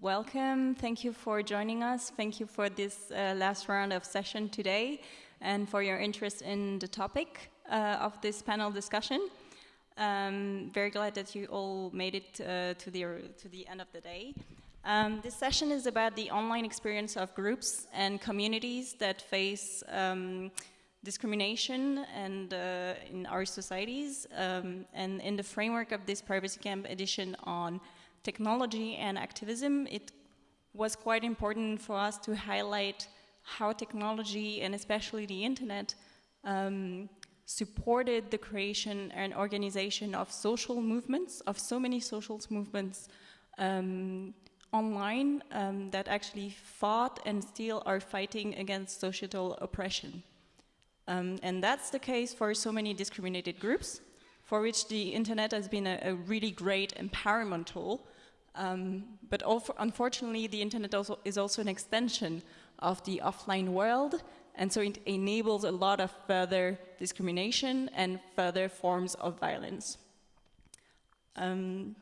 welcome. Thank you for joining us. Thank you for this uh, last round of session today and for your interest in the topic uh, of this panel discussion. Um, very glad that you all made it uh, to, the, to the end of the day. Um, this session is about the online experience of groups and communities that face um, discrimination and uh, in our societies. Um, and in the framework of this Privacy Camp edition on technology and activism, it was quite important for us to highlight how technology and especially the internet um, supported the creation and organization of social movements, of so many social movements um, online um, that actually fought and still are fighting against societal oppression. Um, and that's the case for so many discriminated groups, for which the internet has been a, a really great empowerment tool. Um, but unfortunately, the internet also is also an extension of the offline world, and so it enables a lot of further discrimination and further forms of violence. Um,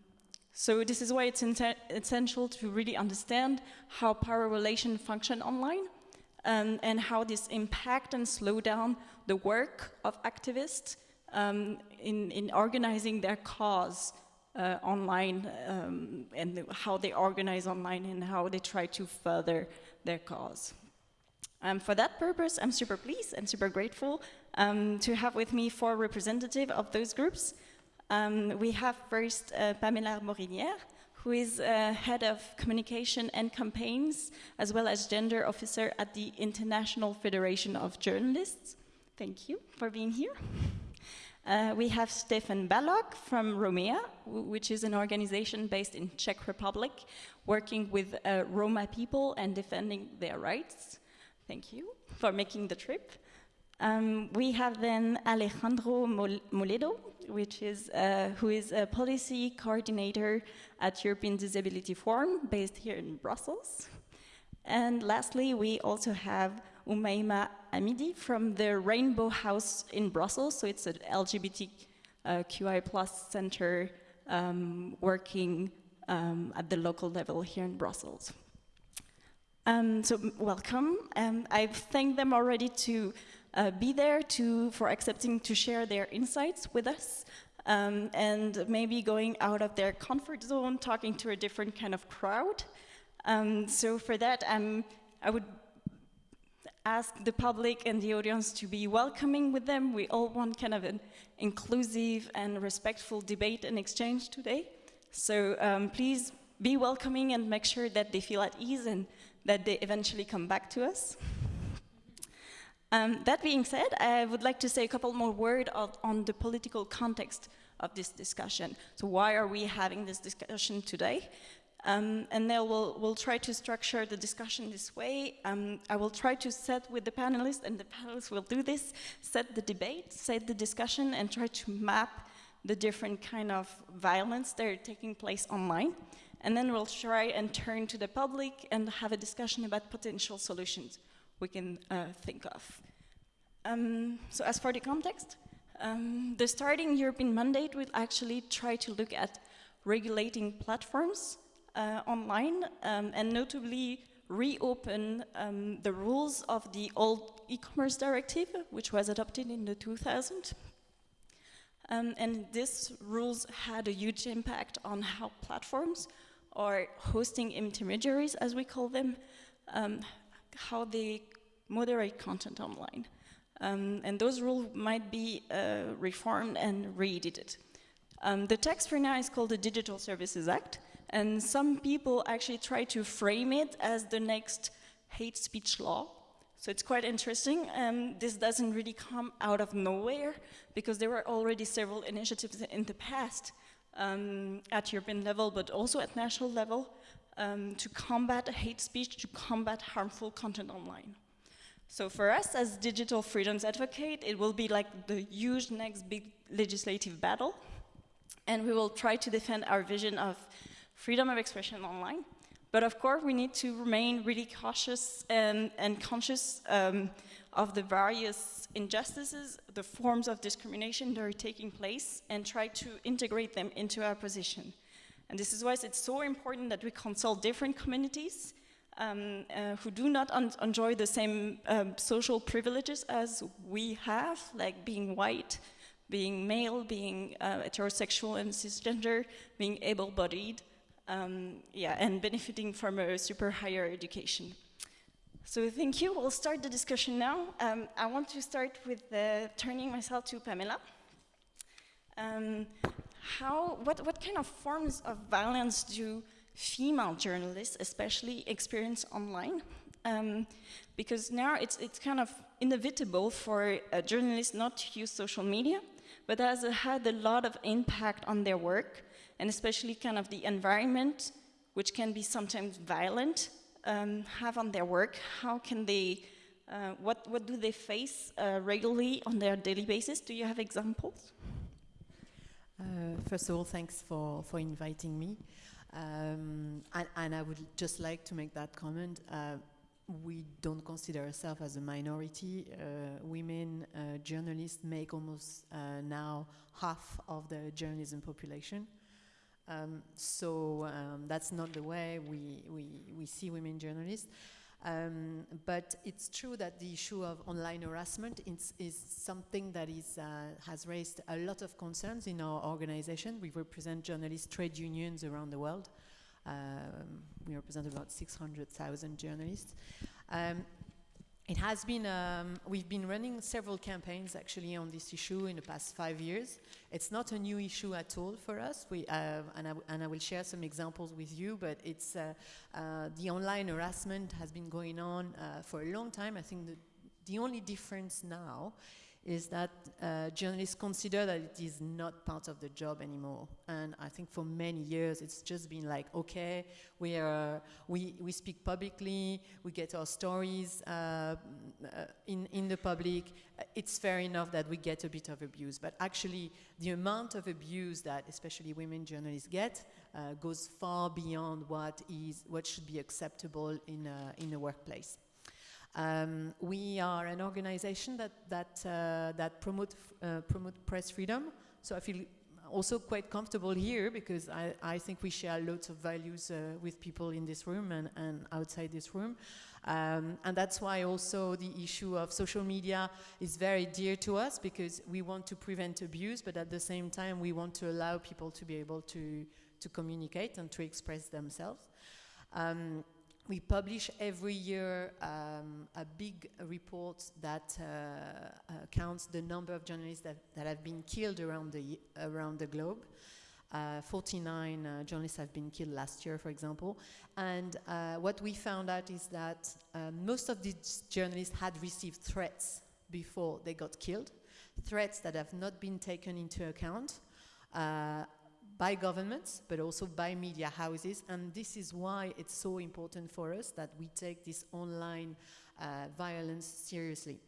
so this is why it's essential to really understand how power relations function online um, and how this impact and slow down the work of activists um, in, in organizing their cause uh, online um, and how they organize online and how they try to further their cause. Um, for that purpose, I'm super pleased and super grateful um, to have with me four representatives of those groups. Um, we have first uh, Pamela Morinière, who is uh, head of communication and campaigns, as well as gender officer at the International Federation of Journalists. Thank you for being here. Uh, we have Stefan Balog from Romea, which is an organization based in Czech Republic, working with uh, Roma people and defending their rights. Thank you for making the trip. Um, we have then Alejandro Moledo, which is, uh, who is a policy coordinator at European Disability Forum, based here in Brussels. And lastly, we also have Umaima Amidi from the Rainbow House in Brussels. So it's an LGBTQI plus center um, working um, at the local level here in Brussels. Um, so welcome. Um, I've thanked them already to uh, be there to, for accepting to share their insights with us um, and maybe going out of their comfort zone, talking to a different kind of crowd. Um, so for that, um, I would ask the public and the audience to be welcoming with them. We all want kind of an inclusive and respectful debate and exchange today. So um, please be welcoming and make sure that they feel at ease and that they eventually come back to us. Um, that being said, I would like to say a couple more words on the political context of this discussion. So why are we having this discussion today? Um, and now we'll, we'll, try to structure the discussion this way. Um, I will try to set with the panelists, and the panelists will do this, set the debate, set the discussion, and try to map the different kind of violence that are taking place online. And then we'll try and turn to the public and have a discussion about potential solutions we can uh, think of. Um, so as for the context, um, the starting European mandate will actually try to look at regulating platforms uh, online um, and notably reopen um, the rules of the old e-commerce directive, which was adopted in the 2000. Um, and these rules had a huge impact on how platforms or hosting intermediaries, as we call them, um, how they moderate content online. Um, and those rules might be uh, reformed and re-edited. Um, the text for now is called the Digital Services Act, and some people actually try to frame it as the next hate speech law. So it's quite interesting. Um, this doesn't really come out of nowhere, because there were already several initiatives in the past um, at European level, but also at national level, um, to combat hate speech, to combat harmful content online. So for us as digital freedoms advocate, it will be like the huge next big legislative battle. And we will try to defend our vision of freedom of expression online. But of course, we need to remain really cautious and, and conscious um, of the various injustices, the forms of discrimination that are taking place, and try to integrate them into our position. And this is why it's so important that we consult different communities um, uh, who do not enjoy the same um, social privileges as we have, like being white, being male, being uh, heterosexual and cisgender, being able-bodied, um, yeah, and benefiting from a super higher education. So thank you. We'll start the discussion now. Um, I want to start with uh, turning myself to Pamela. Um, how, what, what kind of forms of violence do female journalists especially experience online? Um, because now it's, it's kind of inevitable for a journalist not to use social media, but has had a lot of impact on their work, and especially kind of the environment, which can be sometimes violent, um, have on their work. How can they, uh, what, what do they face uh, regularly on their daily basis? Do you have examples? Uh, first of all, thanks for, for inviting me. Um, and, and, I would just like to make that comment. Uh, we don't consider ourselves as a minority. Uh, women uh, journalists make almost now half of the journalism population. Um, so um, that's not the way we, we, we see women journalists. Um, but it's true that the issue of online harassment is, is something that is, uh, has raised a lot of concerns in our organization. We represent journalist trade unions around the world. Um, we represent about 600,000 journalists. Um, it has been, um, we've been running several campaigns actually on this issue in the past five years. It's not a new issue at all for us, we, uh, and, I and, I will share some examples with you, but it's, uh, uh, the online harassment has been going on uh, for a long time. I think the, the only difference now is that uh, journalists consider that it is not part of the job anymore. And I think for many years it's just been like, okay, we, are, we, we speak publicly, we get our stories uh, uh in, in the public, it's fair enough that we get a bit of abuse. But actually the amount of abuse that especially women journalists get uh, goes far beyond what, is, what should be acceptable in a, in a workplace. Um, we are an organization that, that, uh, that promote, uh, promote press freedom. So I feel also quite comfortable here because I, I think we share lots of values uh, with people in this room and, and outside this room. Um, and that's why also the issue of social media is very dear to us because we want to prevent abuse, but at the same time we want to allow people to be able to, to communicate and to express themselves. Um, we publish every year um, a big report that uh, uh, counts the number of journalists that, that have been killed around the, around the globe. Uh, 49 uh, journalists have been killed last year, for example. And uh, what we found out is that uh, most of these journalists had received threats before they got killed, threats that have not been taken into account by governments, but also by media houses. And this is why it's so important for us that we take this online uh, violence seriously.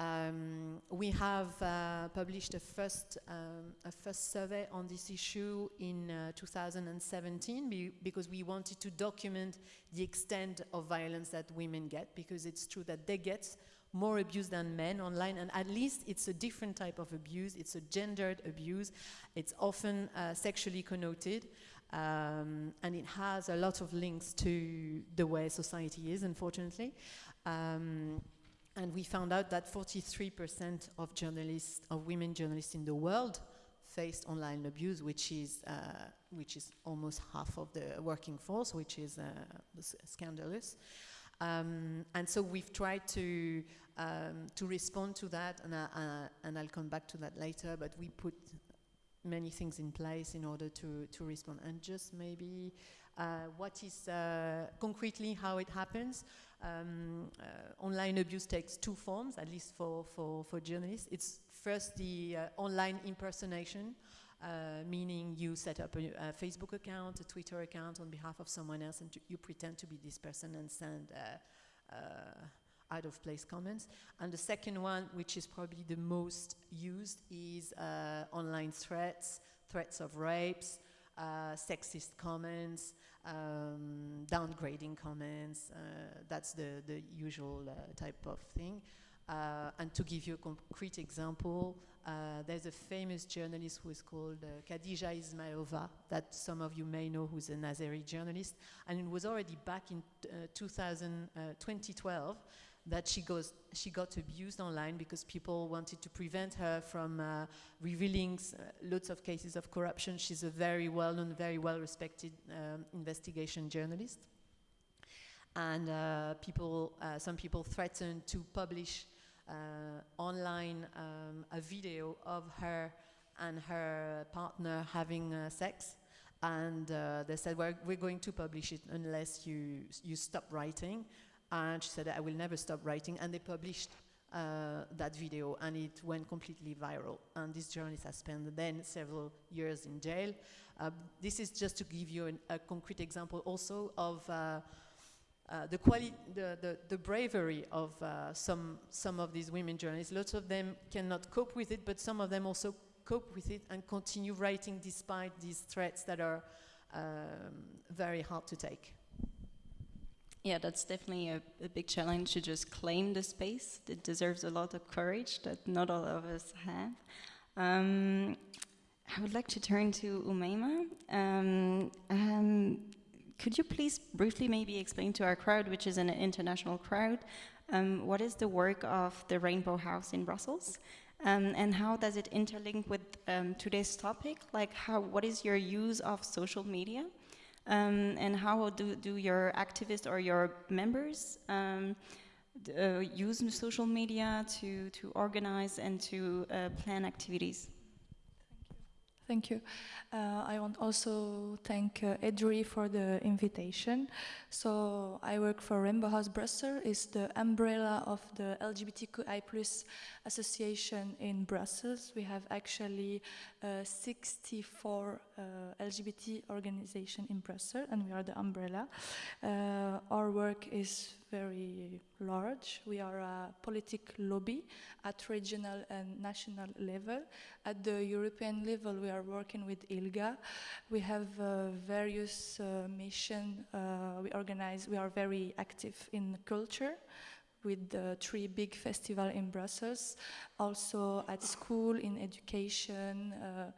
Um, we have uh, published a first, um, a first survey on this issue in uh, 2017 be because we wanted to document the extent of violence that women get because it's true that they get more abuse than men online, and at least it's a different type of abuse. It's a gendered abuse. It's often uh, sexually connoted, um, and it has a lot of links to the way society is, unfortunately. Um, and we found out that 43% of journalists, of women journalists in the world, faced online abuse, which is uh, which is almost half of the working force, which is uh, scandalous. Um, and so we've tried to um, to respond to that, and, uh, and I'll come back to that later, but we put many things in place in order to, to respond. And just maybe uh, what is uh, concretely how it happens. Um, uh, online abuse takes two forms, at least for, for, for journalists. It's first the uh, online impersonation, uh, meaning you set up a, a, Facebook account, a Twitter account on behalf of someone else, and you pretend to be this person and send out of place comments. And the second one, which is probably the most used, is uh, online threats, threats of rapes, uh, sexist comments, um, downgrading comments. Uh, that's the, the usual uh, type of thing. Uh, and to give you a concrete example, uh, there's a famous journalist who is called uh, Khadija Ismayilova, that some of you may know, who's a Azeri journalist. And it was already back in uh, 2000, uh, 2012 that she, goes, she got abused online because people wanted to prevent her from uh, revealing uh, lots of cases of corruption. She's a very well-known, very well-respected um, investigation journalist. And people, some people threatened to publish online um, a video of her and her partner having uh, sex. And uh, they said we're, we're going to publish it unless you you stop writing. And she said I will never stop writing. And they published uh, that video and it went completely viral. And this journalist has spent then several years in jail. Uh, this is just to give you an, a concrete example also of uh, uh, the, the, the, the, bravery of uh, some, some of these women journalists. Lots of them cannot cope with it, but some of them also cope with it and continue writing despite these threats that are um, very hard to take. Yeah, that's definitely a, a, big challenge to just claim the space. It deserves a lot of courage that not all of us have. Um, I would like to turn to Umaima. Um, um, could you please briefly maybe explain to our crowd, which is an international crowd, um, what is the work of the Rainbow House in Brussels? Um, and how does it interlink with um, today's topic? Like, how, what is your use of social media? Um, and how do, do your activists or your members um, uh, use social media to, to organize and to uh, plan activities? Thank you. Uh, I want also thank uh, EDRI for the invitation. So I work for Rainbow House Brussels, it's the umbrella of the LGBTQI plus association in Brussels. We have actually uh, 64 uh, LGBT organization in Brussels, and we are the umbrella. Uh, our work is very large. We are a political lobby at regional and national level. At the European level, we are working with ILGA. We have uh, various uh, missions. Uh, we organize, we are very active in culture with the three big festivals in Brussels, also at school, in education, uh,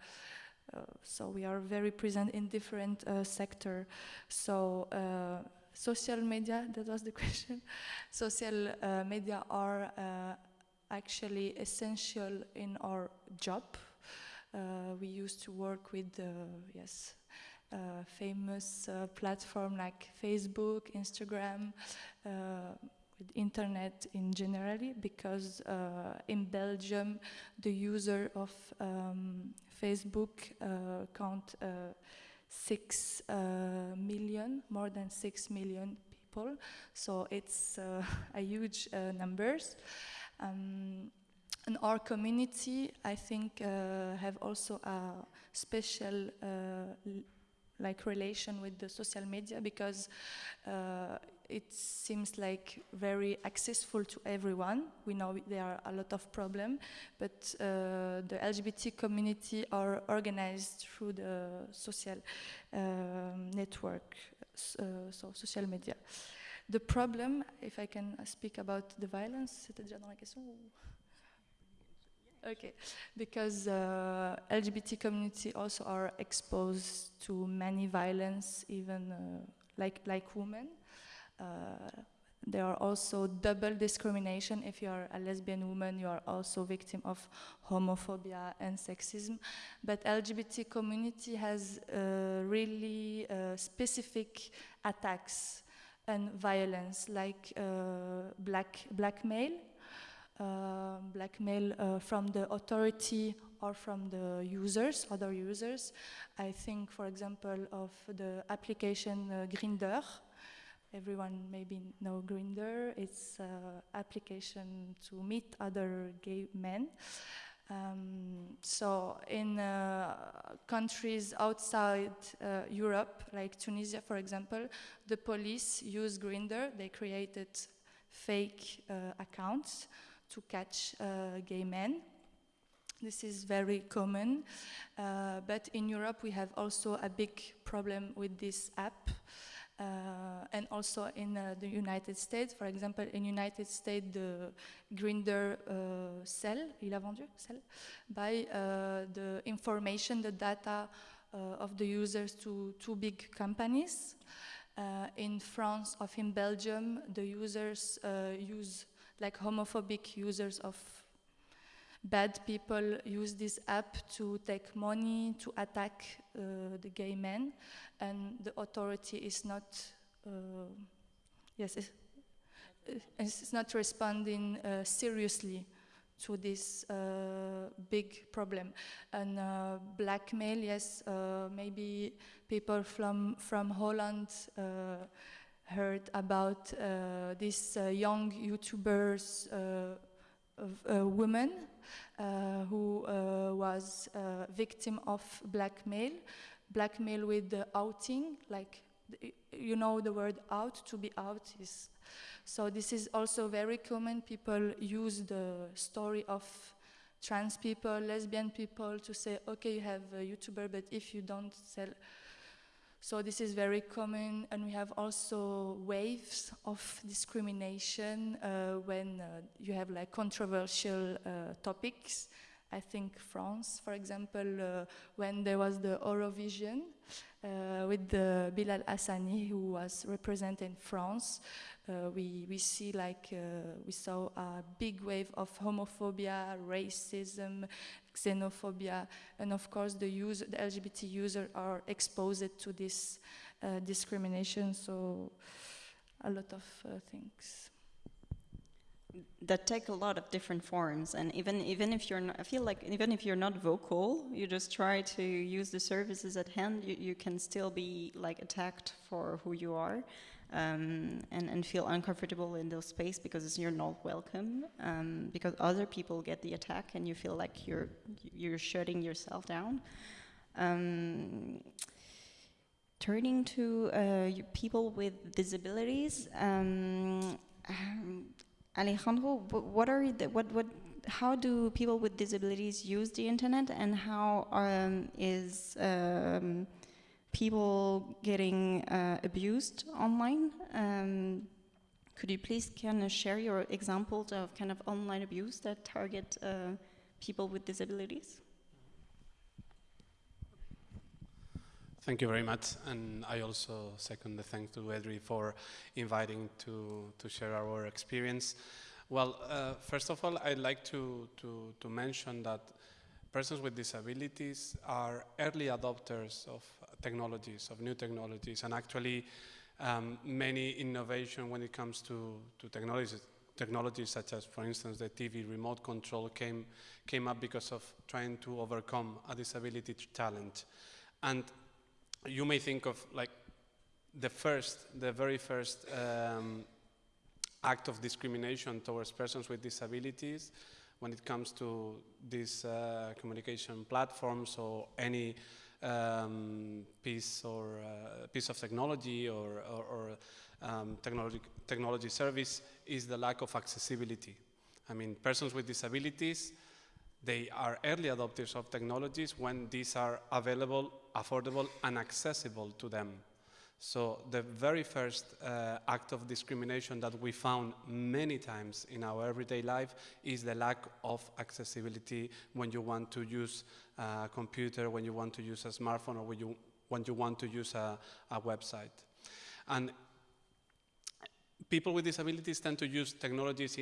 uh, so we are very present in different uh, sectors. So uh, social media, that was the question. social uh, media are uh, actually essential in our job. we used to work with, yes, famous platform like Facebook, Instagram, with internet in generally because uh, in Belgium the user of um, Facebook uh, count uh, six uh, million, more than six million people. So it's uh, a huge uh, numbers. Um, and our community, I think, have also a special like relation with the social media because uh, it seems like very accessible to everyone. We know there are a lot of problems, but uh, the LGBT community are organized through the social um, network, uh, so social media. The problem, if I can speak about the violence, c'était déjà dans la question Okay, because uh, LGBT community also are exposed to many violence, even uh, like like women. Uh, there are also double discrimination. If you are a lesbian woman, you are also victim of homophobia and sexism. But LGBT community has uh, really uh, specific attacks and violence, like black blackmail, blackmail uh, from the authority or from the users, other users. I think, for example, of the application Grindr everyone maybe know Grindr. It's an application to meet other gay men. Um, so in uh, countries outside uh, Europe, like Tunisia, for example, the police use Grindr. They created fake uh, accounts to catch uh, gay men. This is very common, uh, but in Europe we have also a big problem with this app Uh, and also in uh, the United States, for example, in United States, the Grindr uh, sell, il a vendu, sell, by uh, the information, the data uh, of the users to two big companies. In France or in Belgium, the users use like homophobic users of bad people use this app to take money to attack uh, the gay men. And the authority is not uh, yes it's, it's, not responding uh, seriously to this uh, big problem. And uh, blackmail yes uh, maybe people from from Holland heard about uh, these uh, young YouTubers uh, a woman uh, who uh, was a victim of blackmail, blackmail with the outing, like you know the word out, to be out is. So this is also very common. People use the story of trans people, lesbian people to say, okay, you have a YouTuber, but if you don't sell so this is very common, and we have also waves of discrimination uh, when uh, you have like controversial uh, topics. I think France, for example, uh, when there was the Eurovision uh, with Bilal Hassani, who was representing France, uh, we, we see like we saw a big wave of homophobia, racism, xenophobia, and of course the, user, the LGBT users are exposed to this uh, discrimination, so a lot of uh, things. That take a lot of different forms, and even even if you're not, I feel like even if you're not vocal, you just try to use the services at hand. You, you can still be like attacked for who you are um, and, and feel uncomfortable in those space because you're not welcome um, because other people get the attack and you feel like you're you're shutting yourself down. Um, turning to uh, people with disabilities um, Alejandro what are the, what what how do people with disabilities use the internet and how um, is um, people getting uh, abused online. Um, could you please kind of share your examples of kind of online abuse that target uh, people with disabilities? Thank you very much, and I also second the thanks to Edri for inviting to, to share our experience. Well, uh, first of all, I'd like to, to, to mention that persons with disabilities are early adopters of technologies, of new technologies, and actually um, many innovation when it comes to, to technologies, technologies such as, for instance, the TV remote control came, came up because of trying to overcome a disability challenge. And you may think of like the first, the very first um, act of discrimination towards persons with disabilities when it comes to these uh, communication platforms or any um, piece or uh, piece of technology or, or, or um, technology, technology service is the lack of accessibility. I mean, persons with disabilities, they are early adopters of technologies when these are available, affordable, and accessible to them. So the very first uh, act of discrimination that we found many times in our everyday life is the lack of accessibility when you want to use a computer, when you want to use a smartphone, or when you, when you want to use a, a website. And people with disabilities tend to use technologies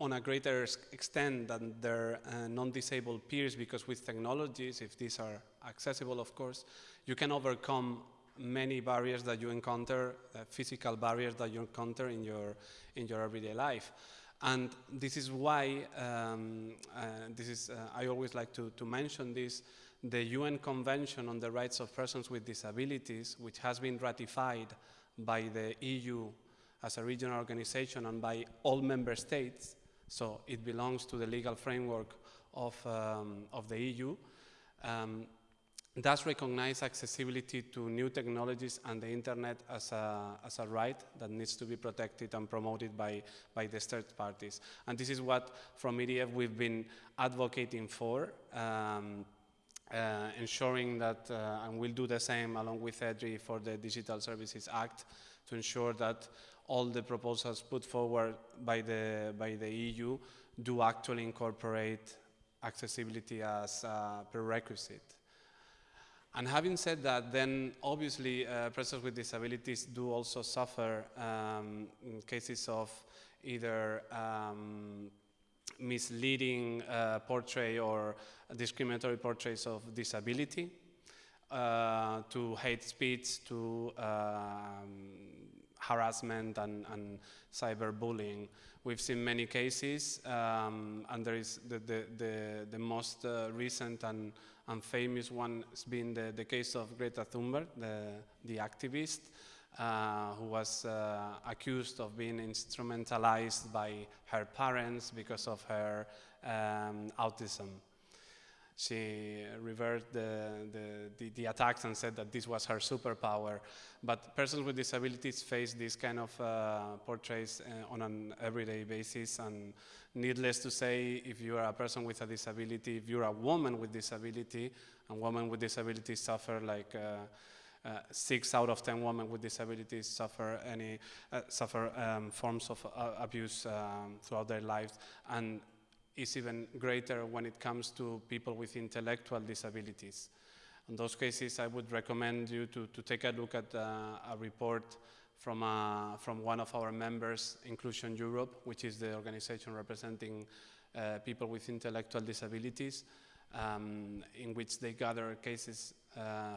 on a greater extent than their uh, non-disabled peers because with technologies, if these are accessible, of course, you can overcome many barriers that you encounter, uh, physical barriers that you encounter in your, in your everyday life. And this is why, um, uh, this is, uh, I always like to, to mention this, the UN Convention on the Rights of Persons with Disabilities, which has been ratified by the EU as a regional organization and by all member states, so it belongs to the legal framework of, um, of the EU, um, does recognize accessibility to new technologies and the internet as a, as a right that needs to be protected and promoted by, by the third parties. And this is what from EDF we've been advocating for. Um, uh, ensuring that, uh, and we'll do the same along with EDRI for the Digital Services Act, to ensure that all the proposals put forward by the, by the EU do actually incorporate accessibility as a prerequisite. And having said that, then obviously uh, persons with disabilities do also suffer um, cases of either um, misleading uh, portray or discriminatory portraits of disability, uh, to hate speech, to um, harassment and, and cyberbullying. We've seen many cases, um, and there is the, the, the, the most uh, recent and, and famous one has been the, the case of Greta Thunberg, the, the activist, uh, who was uh, accused of being instrumentalized by her parents because of her um, autism. She reversed the, the, the, the, attacks and said that this was her superpower. But persons with disabilities face this kind of uh, portraits uh, on an everyday basis. And needless to say, if you are a person with a disability, if you're a woman with disability, and women with disabilities suffer like uh, uh, six out of ten women with disabilities suffer any uh, suffer um, forms of uh, abuse um, throughout their lives, and it's even greater when it comes to people with intellectual disabilities. In those cases, I would recommend you to, to take a look at uh, a report from, uh, from one of our members, Inclusion Europe, which is the organization representing uh, people with intellectual disabilities, um, in which they gather cases uh,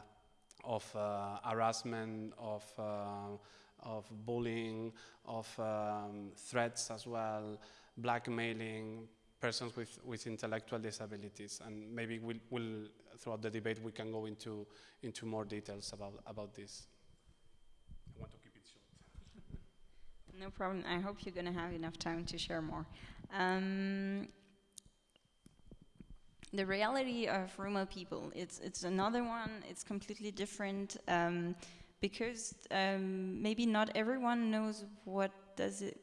of uh, harassment, of, uh, of bullying, of um, threats as well, blackmailing, persons with, with intellectual disabilities. And maybe we'll, we'll, throughout the debate, we can go into, into more details about, about this. I want to keep it short. No problem. I hope you're going to have enough time to share more. Um, the reality of Roma people, it's, it's another one, it's completely different um, because um, maybe not everyone knows what does it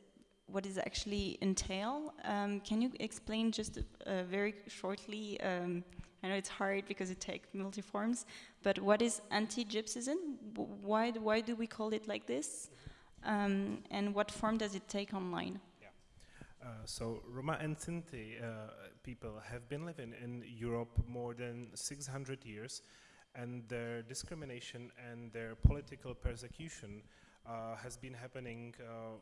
what does actually entail. Um, can you explain just uh, very shortly, um, I know it's hard because it takes multi-forms, but what is anti-Gypsyism? Why, why do we call it like this? Um, and what form does it take online? Uh, so Roma and Sinti uh, people have been living in Europe more than 600 years and their discrimination and their political persecution uh, has been happening uh,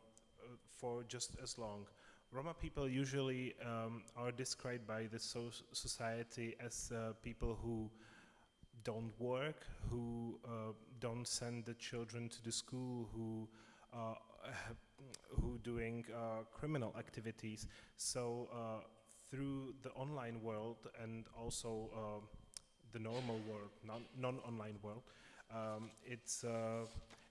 for just as long. Roma people usually um, are described by the so society as uh, people who don't work, who uh, don't send the children to the school, who who doing uh, criminal activities. So uh, through the online world and also uh, the normal world, non-online world, um, it's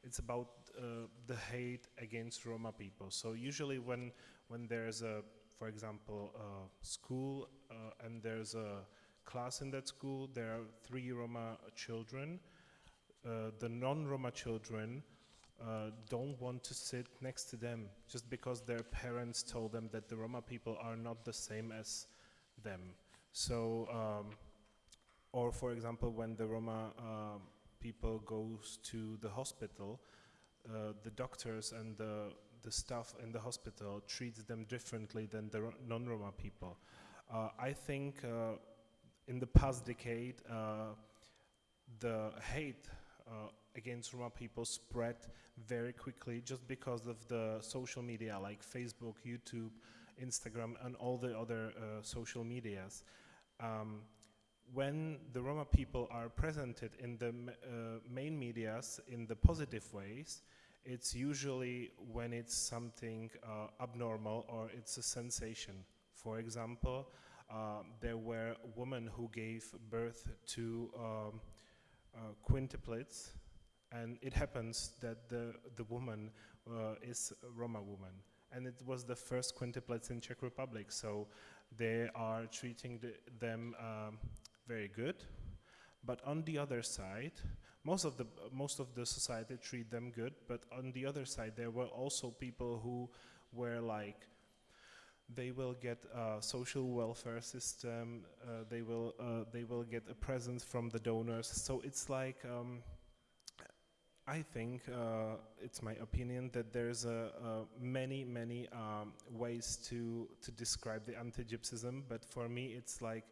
it's about uh, the hate against Roma people. So usually when when there's a, for example, a school uh, and there's a class in that school, there are three Roma children. Uh, the non-Roma children uh, don't want to sit next to them just because their parents told them that the Roma people are not the same as them. So, um, or for example, when the Roma uh, people goes to the hospital, uh, the doctors and the, the staff in the hospital treats them differently than the non-Roma people. Uh, I think uh, in the past decade, uh, the hate against Roma people spread very quickly just because of the social media like Facebook, YouTube, Instagram, and all the other social medias. Um, when the Roma people are presented in the uh, main medias in the positive ways, it's usually when it's something uh, abnormal or it's a sensation. For example, uh, there were women who gave birth to um, uh, quintuplets, and it happens that the, the woman uh, is a Roma woman. And it was the first quintuplets in Czech Republic, so they are treating the, them um, very good. But on the other side, most of the most of the society treat them good. But on the other side, there were also people who were like they will get a social welfare system. Uh, they will uh, they will get a present from the donors. So it's like um, I think uh, it's my opinion that there's a, a many many um, ways to to describe the anti-Gypsyism, but for me it's like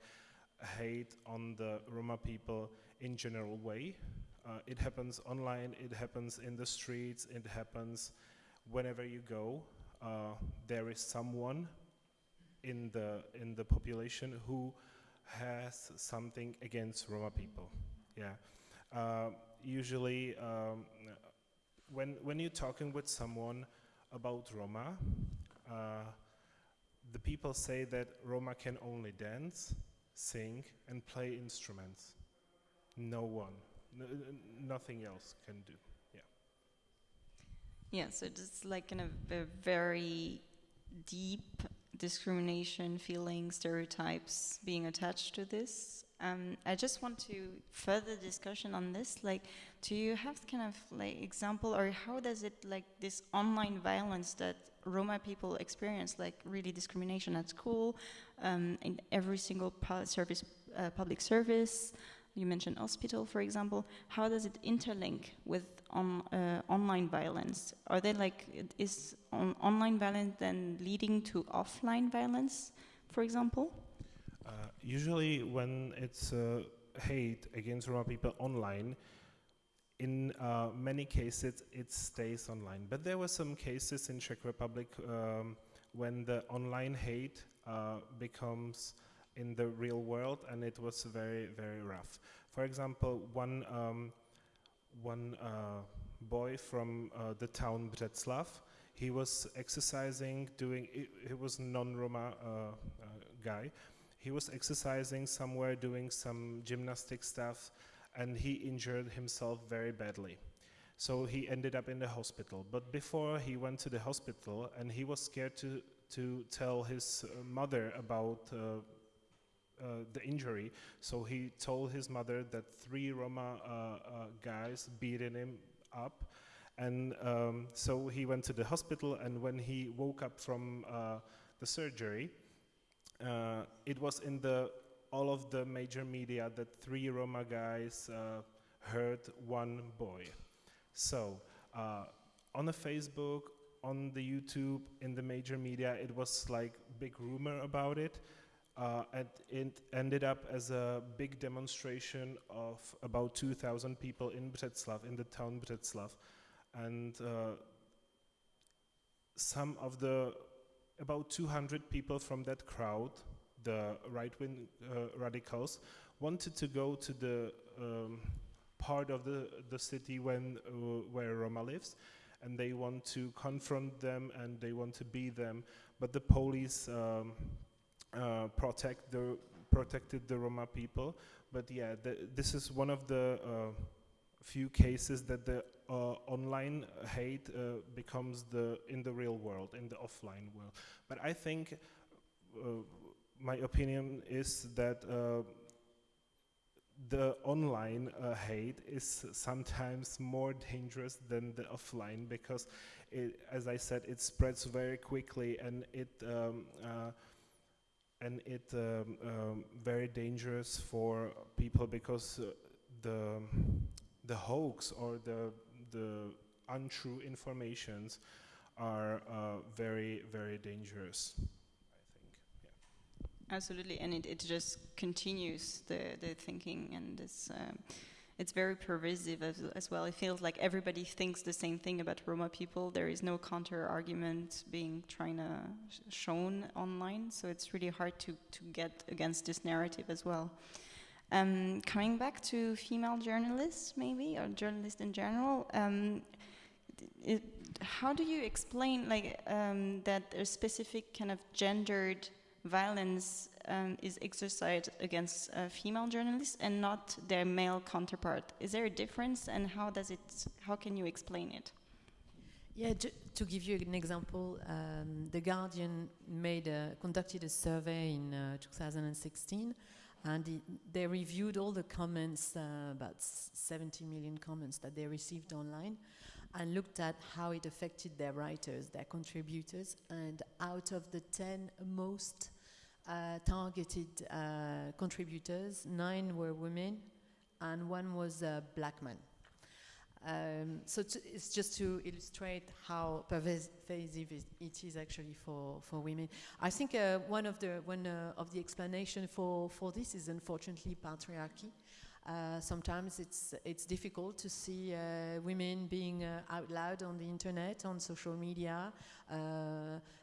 hate on the Roma people in general way. Uh, it happens online, it happens in the streets, it happens whenever you go. Uh, there is someone in the in the population who has something against Roma people. Yeah. Uh, usually, um, when when you're talking with someone about Roma, uh, the people say that Roma can only dance, sing, and play instruments. No one, nothing else can do. Yeah. Yeah. So it's like kind of a very deep discrimination, feeling, stereotypes being attached to this. Um, I just want to further discussion on this. Like, do you have kind of like example, or how does it like this online violence that Roma people experience, like really discrimination at school, um, in every single service, uh, public service, you mentioned hospital, for example. How does it interlink with on, uh, online violence? Are they like, is on online violence then leading to offline violence, for example? Usually, when it's uh, hate against Roma people online, in uh, many cases it stays online. But there were some cases in Czech Republic um, when the online hate uh, becomes in the real world, and it was very, very rough. For example, one um, one uh, boy from uh, the town Břeclav, he was exercising, doing. He was non-Roma uh, guy. He was exercising somewhere, doing some gymnastic stuff, and he injured himself very badly. So he ended up in the hospital. But before he went to the hospital, and he was scared to to tell his uh, mother about uh, uh, the injury. So he told his mother that three Roma uh, uh, guys beaten him up. And um, so he went to the hospital, and when he woke up from the surgery, it was in the all of the major media that three Roma guys uh, hurt one boy. So uh, on the Facebook, on the YouTube, in the major media, it was like big rumor about it. Uh, and it ended up as a big demonstration of about 2,000 people in Břeclav, in the town Břeclav. And uh, some of the, about 200 people from that crowd, the right-wing uh, radicals, wanted to go to the um, part of the, the city when, uh, where Roma lives, and they want to confront them and they want to beat them, but the police um, uh, protect the protected the Roma people. But yeah, the, this is one of the uh, few cases that the online hate uh, becomes the in the real world, in the offline world. But I think uh, my opinion is that the online uh, hate is sometimes more dangerous than the offline because, it, as I said, it spreads very quickly and it um, uh, and it um, um, very dangerous for people because uh, the the hoax or the the untrue informations are uh, very very dangerous. I think. Absolutely, and it, it just continues the the thinking and this. Um, it's very pervasive as, as, well. It feels like everybody thinks the same thing about Roma people. There is no counter argument being trying to sh shown online, so it's really hard to, to get against this narrative as well. Um, coming back to female journalists, maybe, or journalists in general, um, it, how do you explain like um, that a specific kind of gendered violence um, is exercised against uh, female journalists and not their male counterpart. Is there a difference, and how does it? How can you explain it? Yeah, to give you an example, um, the Guardian made a, conducted a survey in uh, 2016, and they reviewed all the comments, uh, about 70 million comments that they received online, and looked at how it affected their writers, their contributors, and out of the 10 most uh, targeted uh, contributors, nine were women and one was a black man. Um, so it's just to illustrate how pervasive it is actually for, for women. I think uh, one of the one uh, of the explanation for, for this is unfortunately patriarchy. Uh, sometimes it's it's difficult to see uh, women being uh, out loud on the internet, on social media, uh,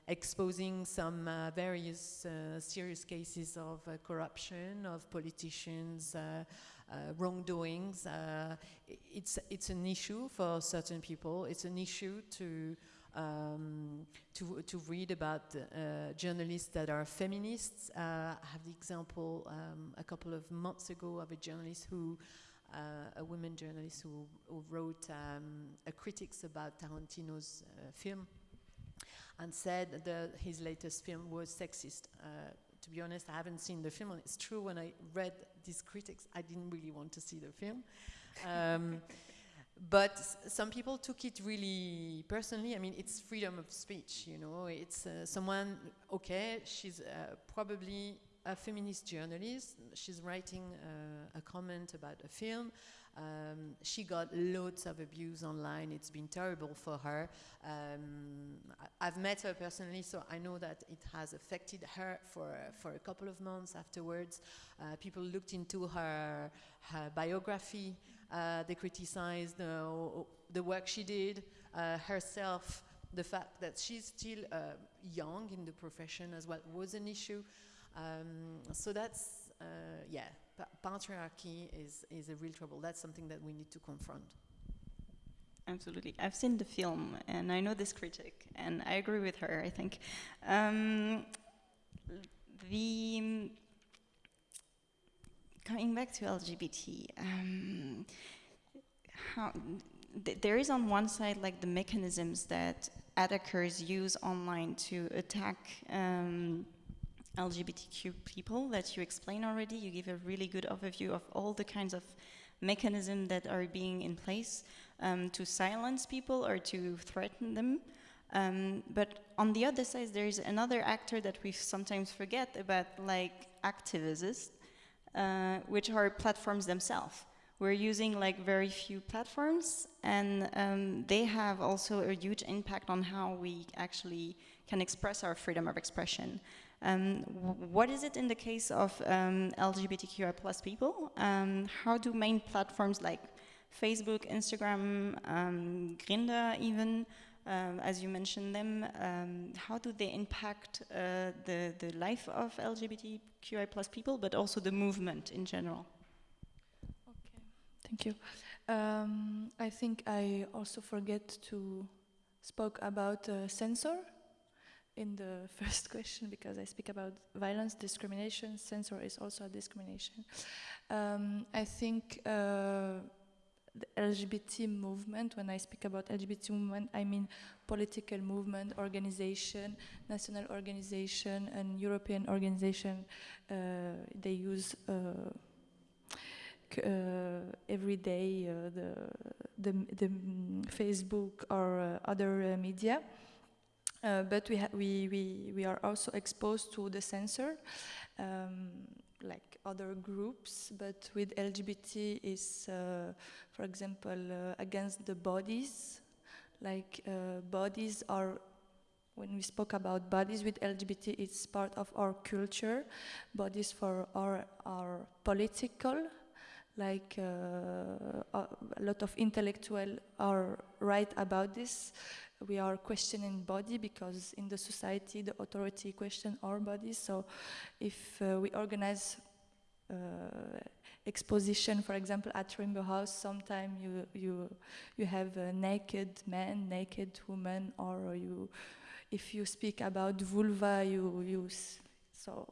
exposing some various serious cases of corruption of politicians. Uh, wrongdoings. Uh, it's, it's an issue for certain people. It's an issue to, um, to, to read about uh, journalists that are feminists. Uh, I have the example um, a couple of months ago of a journalist who, uh, a woman journalist who, who wrote um, a critics about Tarantino's uh, film and said that his latest film was sexist to be honest, I haven't seen the film. And it's true, when I read these critics, I didn't really want to see the film. Um, but some people took it really personally. I mean, it's freedom of speech, you know. It's uh, someone, okay, she's uh, probably a feminist journalist. She's writing uh, a comment about a film. Um, she got loads of abuse online. It's been terrible for her. Um, I, have met her personally, so I know that it has affected her for, for a couple of months afterwards. Uh, people looked into her, her biography. Uh, they criticized uh, the work she did, uh, herself, the fact that she's still uh, young in the profession as well was an issue. Um, so that's, uh, yeah, patriarchy is, is a real trouble. That's something that we need to confront. Absolutely. I've seen the film and I know this critic and I agree with her, I think. Um, the coming back to LGBT, um, how, th there is on one side like the mechanisms that attackers use online to attack um, LGBTQ people that you explain already. You give a really good overview of all the kinds of mechanisms that are being in place um, to silence people or to threaten them. Um, but on the other side, there is another actor that we sometimes forget about, like activists, uh, which are platforms themselves. We're using like very few platforms, and um, they have also a huge impact on how we actually can express our freedom of expression. Um, what is it in the case of um, LGBTQI plus people? Um, how do main platforms like Facebook, Instagram, um, Grindr even, um, as you mentioned them, um, how do they impact uh, the, the life of LGBTQI plus people, but also the movement in general? Okay, thank you. I think I also forget to spoke about uh, censor in the first question because I speak about violence, discrimination. Censor is also a discrimination. Um, I think uh, the LGBT movement, when I speak about LGBT movement, I mean political movement, organization, national organization, and European organization. Uh, they use uh, uh, every day uh, the, the, the, Facebook or uh, other media. Uh, but we, we, we, we are also exposed to the censor, um, like other groups, but with LGBT is, uh, for example, uh, against the bodies, like uh, bodies are when we spoke about bodies with LGBT, it's part of our culture. Bodies for our are political, like uh, a lot of intellectuals are right about this we are questioning body because in the society the authority question our body. So if uh, we organize uh, exposition for example at rainbow house sometime you you you have a naked man naked woman or you if you speak about vulva you use so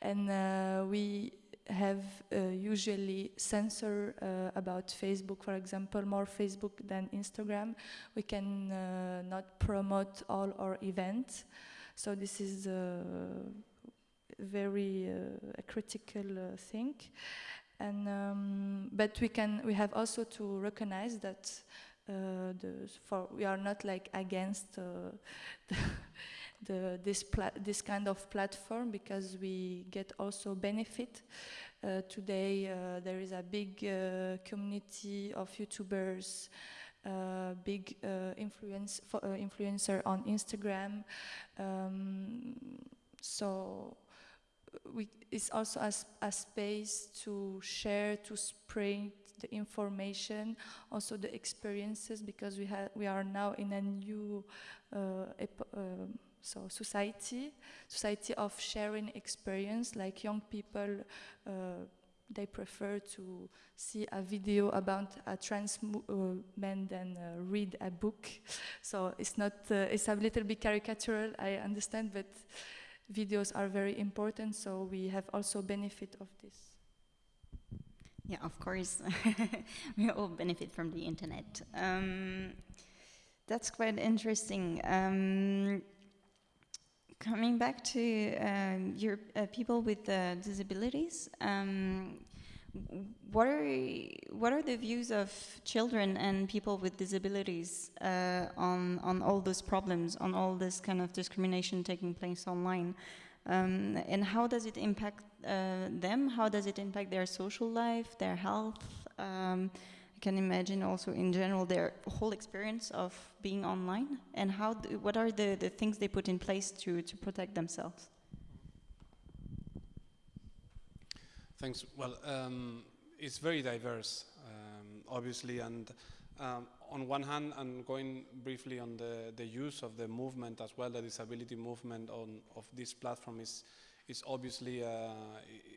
and uh, we have uh, usually censor uh, about Facebook, for example, more Facebook than Instagram. We can uh, not promote all our events. So this is a very a critical thing. And um, but we can we have also to recognize that uh, the, for we are not like against uh, the, this this kind of platform because we get also benefit. Uh, today uh, there is a big uh, community of YouTubers, uh, big influence influencer on Instagram. Um, so we, it's also a, a space to share, to spread the information, also the experiences, because we we are now in a new uh, uh, so society, society of sharing experience. Like young people, uh, they prefer to see a video about a trans uh, man than uh, read a book. So it's not uh, it's a little bit caricatural, I understand, but videos are very important. So we have also benefit of this. Yeah, of course, we all benefit from the internet. Um, that's quite interesting. Um, coming back to um, your uh, people with uh, disabilities, um, what are what are the views of children and people with disabilities uh, on on all those problems, on all this kind of discrimination taking place online? Um, and how does it impact uh, them? How does it impact their social life, their health? Can imagine also in general their whole experience of being online and how do, what are the, the things they put in place to, to protect themselves? Thanks. Well, um, it's very diverse, um, obviously, and um, on one hand, and going briefly on the, the use of the movement as well, the disability movement on, of this platform is, is, obviously a,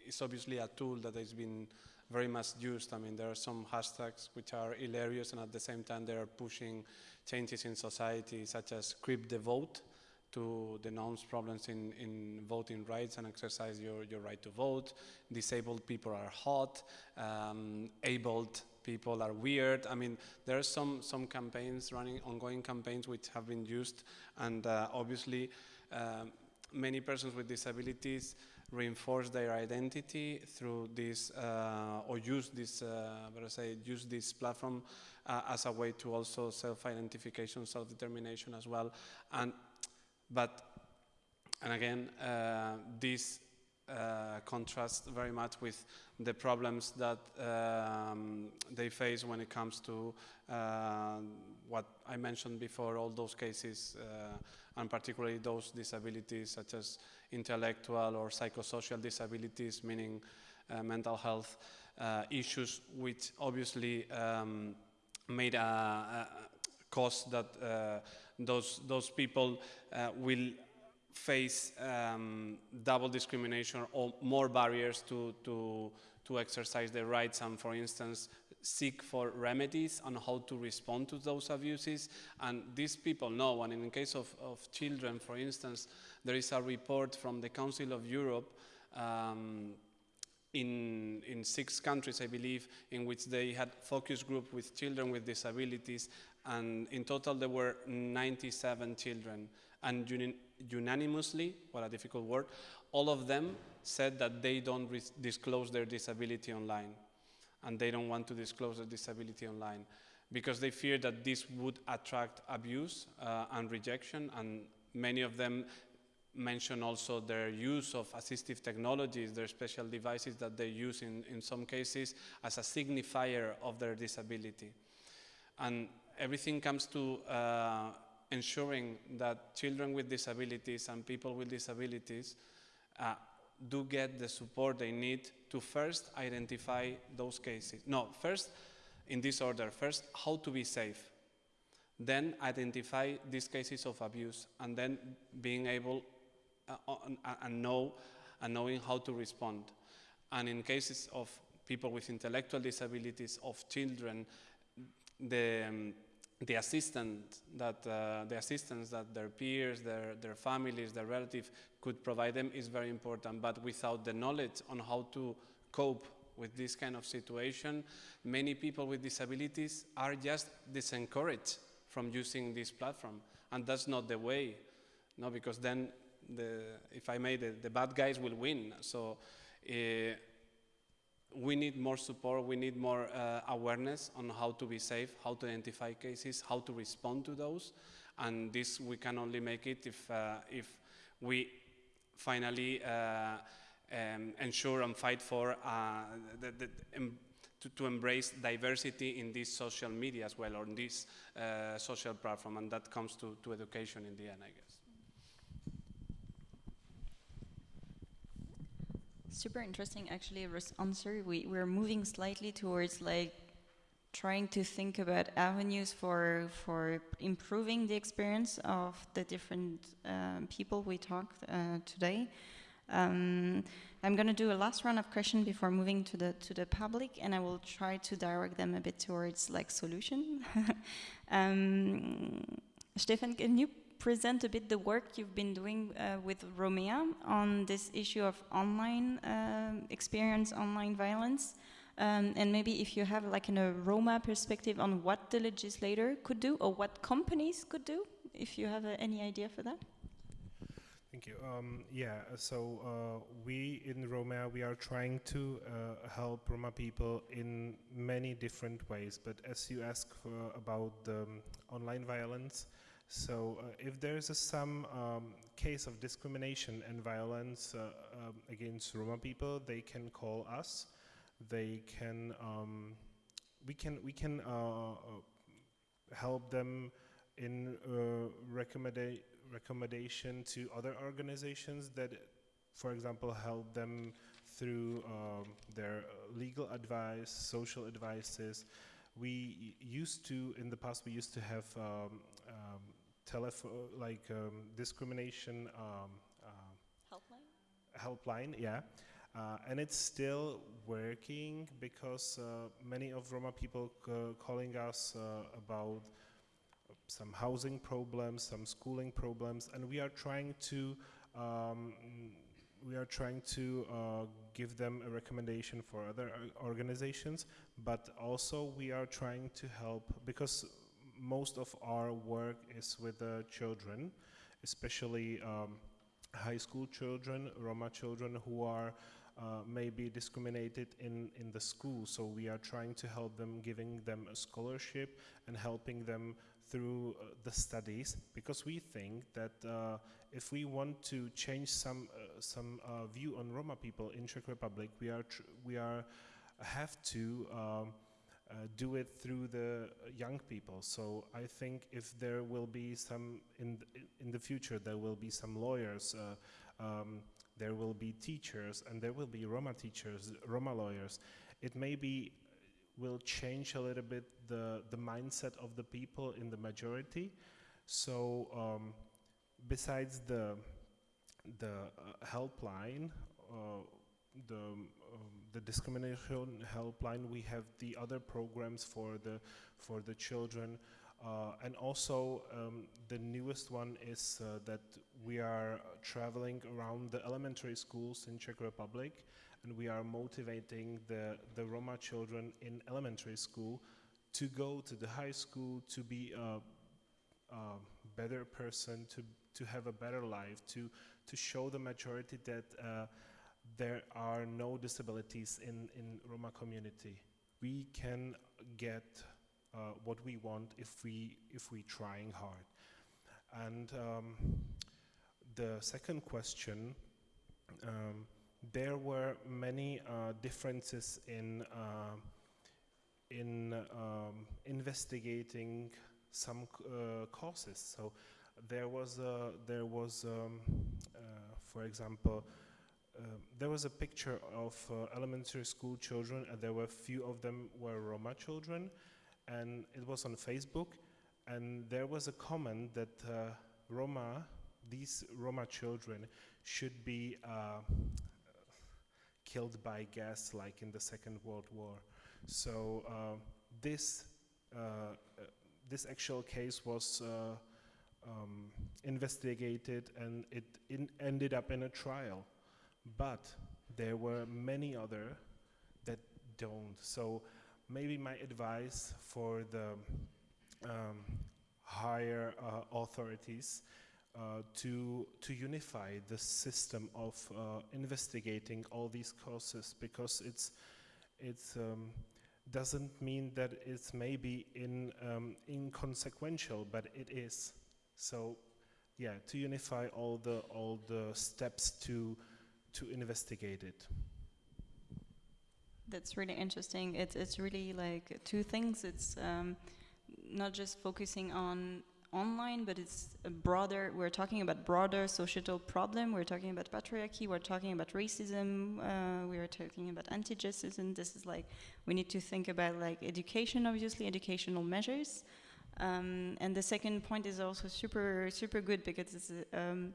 is obviously a tool that has been very much used. I mean, there are some hashtags which are hilarious, and at the same time, they are pushing changes in society, such as Crip the Vote, to denounce problems in, in voting rights and exercise your, your right to vote. Disabled people are hot. Um, abled people are weird. I mean, there are some, some campaigns running, ongoing campaigns which have been used, and uh, obviously uh, many persons with disabilities reinforce their identity through this, uh, or use this, uh, I say, use this platform uh, as a way to also self-identification, self-determination as well. And, but, and again, this uh, contrasts very much with the problems that um, they face when it comes to uh, what I mentioned before, all those cases, uh, and particularly those disabilities such as intellectual or psychosocial disabilities, meaning uh, mental health uh, issues, which obviously um, made a, a cause that uh, those, those people will face um, double discrimination or more barriers to, to, to exercise their rights. And, for instance, seek for remedies on how to respond to those abuses. And these people know, and in the case of, of children, for instance, there is a report from the Council of Europe um, in, in six countries, I believe, in which they had focus group with children with disabilities, and in total there were 97 children. And unanimously, what a difficult word, all of them said that they don't disclose their disability online. And they don't want to disclose their disability online because they fear that this would attract abuse uh, and rejection. And many of them mention also their use of assistive technologies, their special devices that they use in, in some cases as a signifier of their disability. And everything comes to uh, ensuring that children with disabilities and people with disabilities uh, do get the support they need to first identify those cases. No, first, in this order, first, how to be safe. Then identify these cases of abuse, and then being able uh, uh, and know and knowing how to respond. And in cases of people with intellectual disabilities, of children, the um, the assistance that uh, the assistance that their peers, their their families, their relatives could provide them is very important. But without the knowledge on how to cope with this kind of situation, many people with disabilities are just disencouraged from using this platform, and that's not the way. No, because then the, if I may, the, the bad guys will win. So. Uh, we need more support, we need more uh, awareness on how to be safe, how to identify cases, how to respond to those. And this we can only make it if, uh, if we finally uh, um, ensure and fight for uh, the, the, to, to, embrace diversity in this social media as well, or in this uh, social platform, and that comes to, to education in the end, I guess. Super interesting, actually, answer. We, we're moving slightly towards like trying to think about avenues for for improving the experience of the different um, people we talked uh, today. Um, I'm going to do a last round of questions before moving to the to the public, and I will try to direct them a bit towards like solution. um, Stefan, can you present a bit the work you've been doing uh, with Romea on this issue of online uh, experience, online violence? Um, and maybe if you have like in a Roma perspective on what the legislator could do or what companies could do, if you have uh, any idea for that. Thank you. Um, yeah, so uh, we in Roma, we are trying to uh, help Roma people in many different ways. But as you ask about um, online violence, so uh, if there's a, some um, case of discrimination and violence uh, um, against Roma people, they can call us. They can, um, we can, we can uh, help them in recommendation recommendation to other organizations that, for example, help them through um, their legal advice, social advices. We used to, in the past, we used to have um, telephone, like um, discrimination um, uh, helpline. Helpline, yeah. Uh, and it's still working because uh, many of Roma people calling us uh, about some housing problems, some schooling problems, and we are trying to um, we are trying to uh, give them a recommendation for other uh, organizations, but also we are trying to help because most of our work is with the children, especially um, high school children, Roma children who are uh, maybe discriminated in, in the school. So we are trying to help them, giving them a scholarship and helping them through uh, the studies because we think that uh, if we want to change some uh, some uh, view on Roma people in Czech Republic, we are we are have to um, uh, do it through the young people. So I think if there will be some in in the future, there will be some lawyers. Uh, um, there will be teachers and there will be Roma teachers, Roma lawyers. It may be will change a little bit the, the mindset of the people in the majority. So um, besides the, the uh, helpline, uh, the, um, the discrimination helpline, we have the other programs for the, for the children. Uh, and also um, the newest one is uh, that we are traveling around the elementary schools in Czech Republic and we are motivating the, the Roma children in elementary school to go to the high school, to be a, a better person, to, to have a better life, to, to show the majority that uh, there are no disabilities in, in Roma community. We can get uh, what we want if we, if we trying hard. And um, the second question, um, there were many uh, differences in uh, in um, investigating some uh, causes. So there was a, there was um, uh, for example there was a picture of uh, elementary school children and there were few of them were Roma children and it was on Facebook and there was a comment that Roma these Roma children should be killed by gas like in the Second World War. So uh, this, uh, uh this actual case was uh, um, investigated and it ended up in a trial. But there were many other that don't. So maybe my advice for the um, higher uh, authorities uh, to to unify the system of uh, investigating all these causes because it's it's um, doesn't mean that it's maybe in um, inconsequential, but it is. So, yeah, to unify all the all the steps to to investigate it. That's really interesting. It's it's really like two things. It's um, not just focusing on online, but it's a broader. We're talking about broader societal problem. We're talking about patriarchy. We're talking about racism. Uh, we are talking about antigypsyism, and this is like we need to think about like education, obviously, educational measures. Um, and the second point is also super super good because it's um,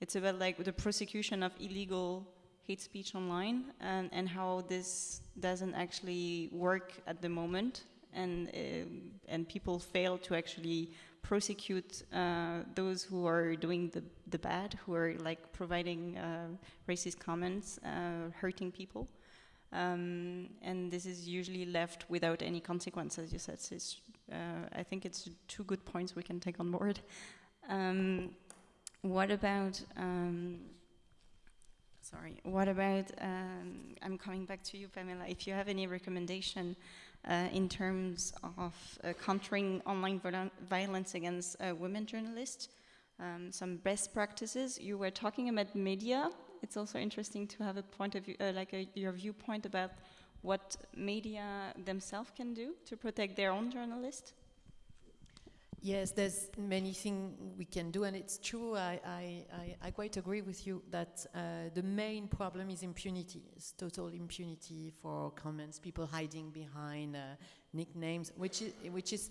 it's about like the prosecution of illegal hate speech online and, and how this doesn't actually work at the moment and uh, and people fail to actually prosecute uh, those who are doing the, the bad, who are like providing uh, racist comments, uh, hurting people. Um, and this is usually left without any consequence, as you said. So uh, I think it's two good points we can take on board. Um, what about um, sorry, what about, um, I'm coming back to you, Pamela, if you have any recommendation uh, in terms of uh, countering online violence against uh, women journalists, um, some best practices. You were talking about media. It's also interesting to have a point of view, uh, like a, your viewpoint about what media themselves can do to protect their own journalists. Yes, there's many things we can do, and it's true. I, I, I, I quite agree with you that uh, the main problem is impunity. It's total impunity for comments, people hiding behind uh, nicknames, which is, which is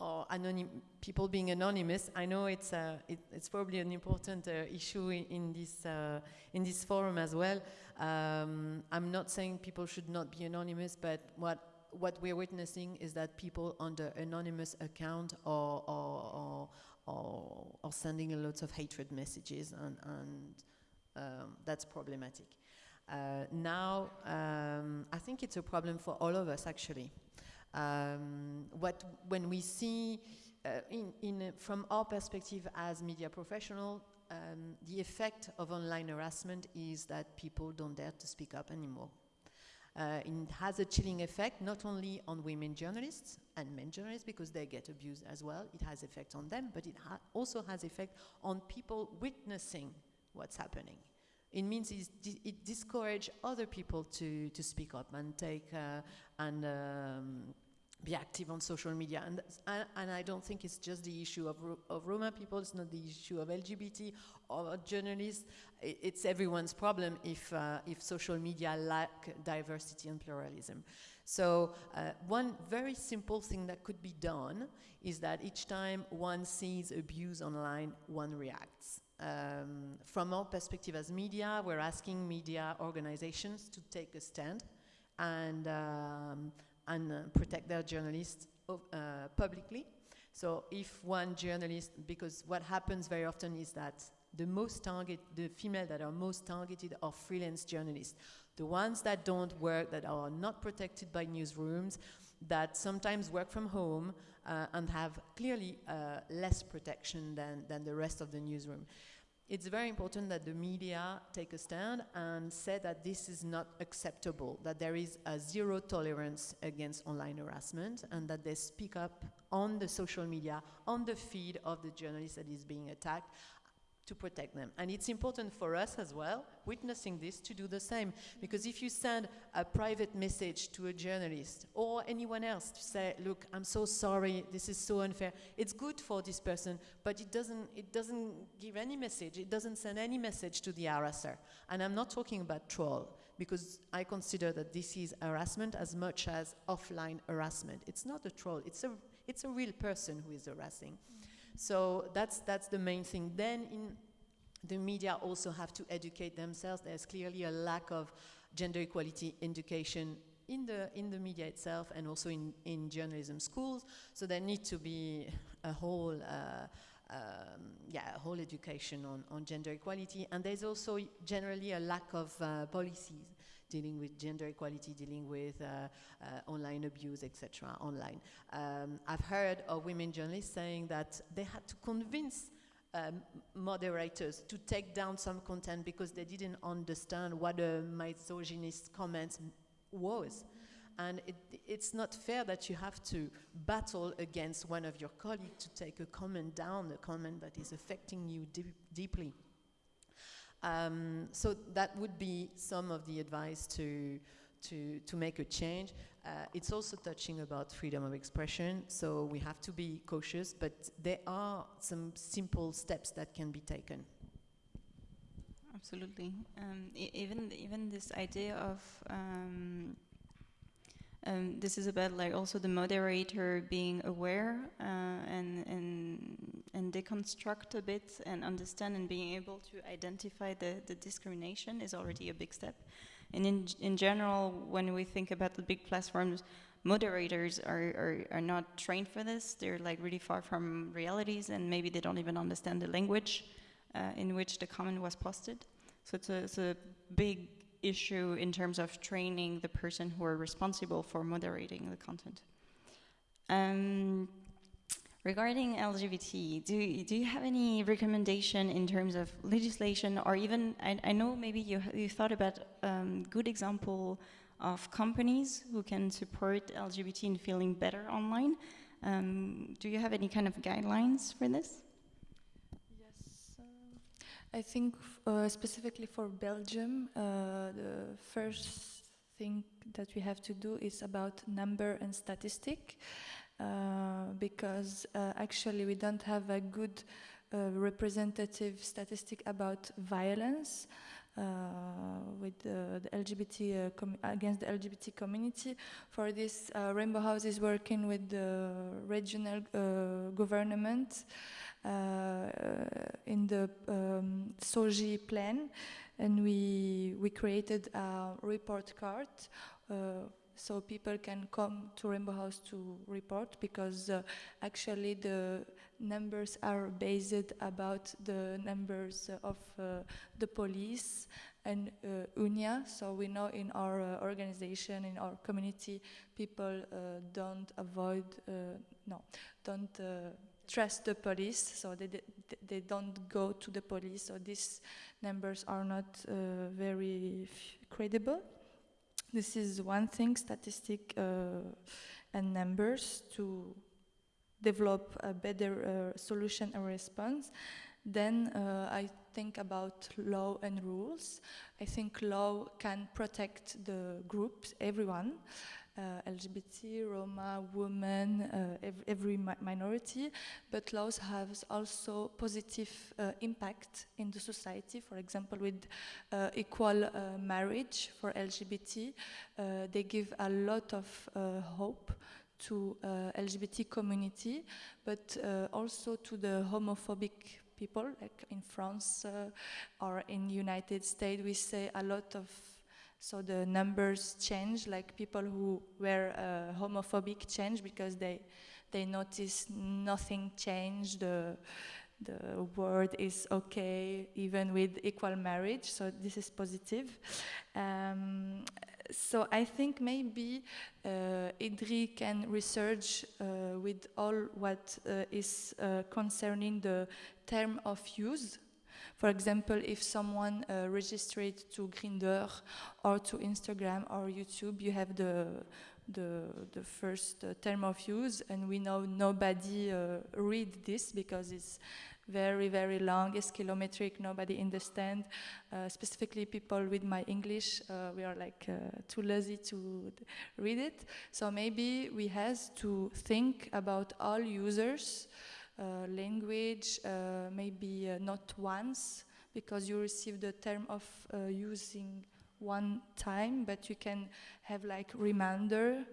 or anonym, people being anonymous. I know it's uh, it, it's probably an important uh, issue in, in this uh, in this forum as well. Um, I'm not saying people should not be anonymous, but what what we're witnessing is that people under anonymous account are, are, are, are sending a lot of hatred messages and, and um, that's problematic. Uh, now, um, I think it's a problem for all of us actually. Um, what, when we see, uh, in, in, from our perspective as media professional, um, the effect of online harassment is that people don't dare to speak up anymore. Uh, it has a chilling effect not only on women journalists and men journalists because they get abused as well. It has effect on them, but it ha also has effect on people witnessing what's happening. It means it discourages other people to, to speak up and take uh, and um, be active on social media. And, and I don't think it's just the issue of, of Roma people, it's not the issue of LGBT or journalists. It's everyone's problem if, uh, if social media lack diversity and pluralism. So uh, one very simple thing that could be done is that each time one sees abuse online, one reacts. Um, from our perspective as media, we're asking media organizations to take a stand and um, and uh, protect their journalists uh, publicly. So if one journalist, because what happens very often is that the most target, the female that are most targeted are freelance journalists. The ones that don't work, that are not protected by newsrooms, that sometimes work from home uh, and have clearly uh, less protection than, than the rest of the newsroom it's very important that the media take a stand and say that this is not acceptable, that there is a zero tolerance against online harassment, and that they speak up on the social media, on the feed of the journalist that is being attacked, to protect them. And it's important for us as well, witnessing this, to do the same. Because if you send a private message to a journalist or anyone else to say, look, I'm so sorry, this is so unfair, it's good for this person, but it doesn't, it doesn't give any message, it doesn't send any message to the harasser. And I'm not talking about troll, because I consider that this is harassment as much as offline harassment. It's not a troll, it's a, it's a real person who is harassing. Mm. So that's, that's the main thing. Then in the media also have to educate themselves. There's clearly a lack of gender equality education in the, in the media itself and also in, in journalism schools. So there need to be a whole, uh, um, yeah, a whole education on, on gender equality. And there's also generally a lack of uh, policies dealing with gender equality, dealing with uh, uh, online abuse, etc. online. Um, I've heard of women journalists saying that they had to convince um, moderators to take down some content because they didn't understand what a misogynist comment was. And it, it's not fair that you have to battle against one of your colleagues to take a comment down, a comment that is affecting you deep, deeply. Um, so that would be some of the advice to, to, to make a change. Uh, it's also touching about freedom of expression, so we have to be cautious, but there are some simple steps that can be taken. Absolutely. Um, even even this idea of um, um, this is about like also the moderator being aware uh, and and and deconstruct a bit and understand and being able to identify the the discrimination is already a big step. And in in general, when we think about the big platforms, moderators are, are, are not trained for this. They're like really far from realities, and maybe they don't even understand the language uh, in which the comment was posted. So it's a, it's a big issue in terms of training the person who are responsible for moderating the content. Um, regarding LGBT, do, do you have any recommendation in terms of legislation or even, I, I know maybe you, you thought about um, good example of companies who can support LGBT in feeling better online. Um, do you have any kind of guidelines for this? I think uh, specifically for Belgium, uh, the first thing that we have to do is about number and statistic, uh, because uh, actually we don't have a good uh, representative statistic about violence. Uh, with the LGBT uh, against the LGBT community. For this, uh, Rainbow House is working with the regional government in the um, SOGI plan, and we we created a report card so people can come to Rainbow House to report because uh, actually the numbers are based about the numbers of uh, the police and uh, UNIA. So we know in our uh, organization, in our community, people uh, don't avoid, uh, no, don't trust the police, so they, they, don't go to the police. So these numbers are not very credible. This is one thing, statistic uh, and numbers to develop a better uh, solution and response. Then uh, I think about law and rules. I think law can protect the groups, everyone, uh, LGBT, Roma, women, uh, ev every mi minority, but laws have also positive uh, impact in the society. For example, with uh, equal marriage for LGBT, they give a lot of hope to LGBT community, but also to the homophobic people, like in France or in United States, we say a lot of so the numbers change, like people who were uh, homophobic change because they they notice nothing changed. The the word is okay, even with equal marriage. So this is positive. Um, so I think maybe uh, EDRi can research uh, with all what uh, is uh, concerning the term of use. For example, if someone uh, registered to Grindr or to Instagram or YouTube, you have the the, the first uh, term of use, and we know nobody uh, read this because it's very, very long, it's kilometric, nobody understand. Uh, specifically people with my English, uh, we are like uh, too lazy to read it. So maybe we have to think about all users uh, language, maybe not once, because you receive the term of using one time, but you can have like reminder.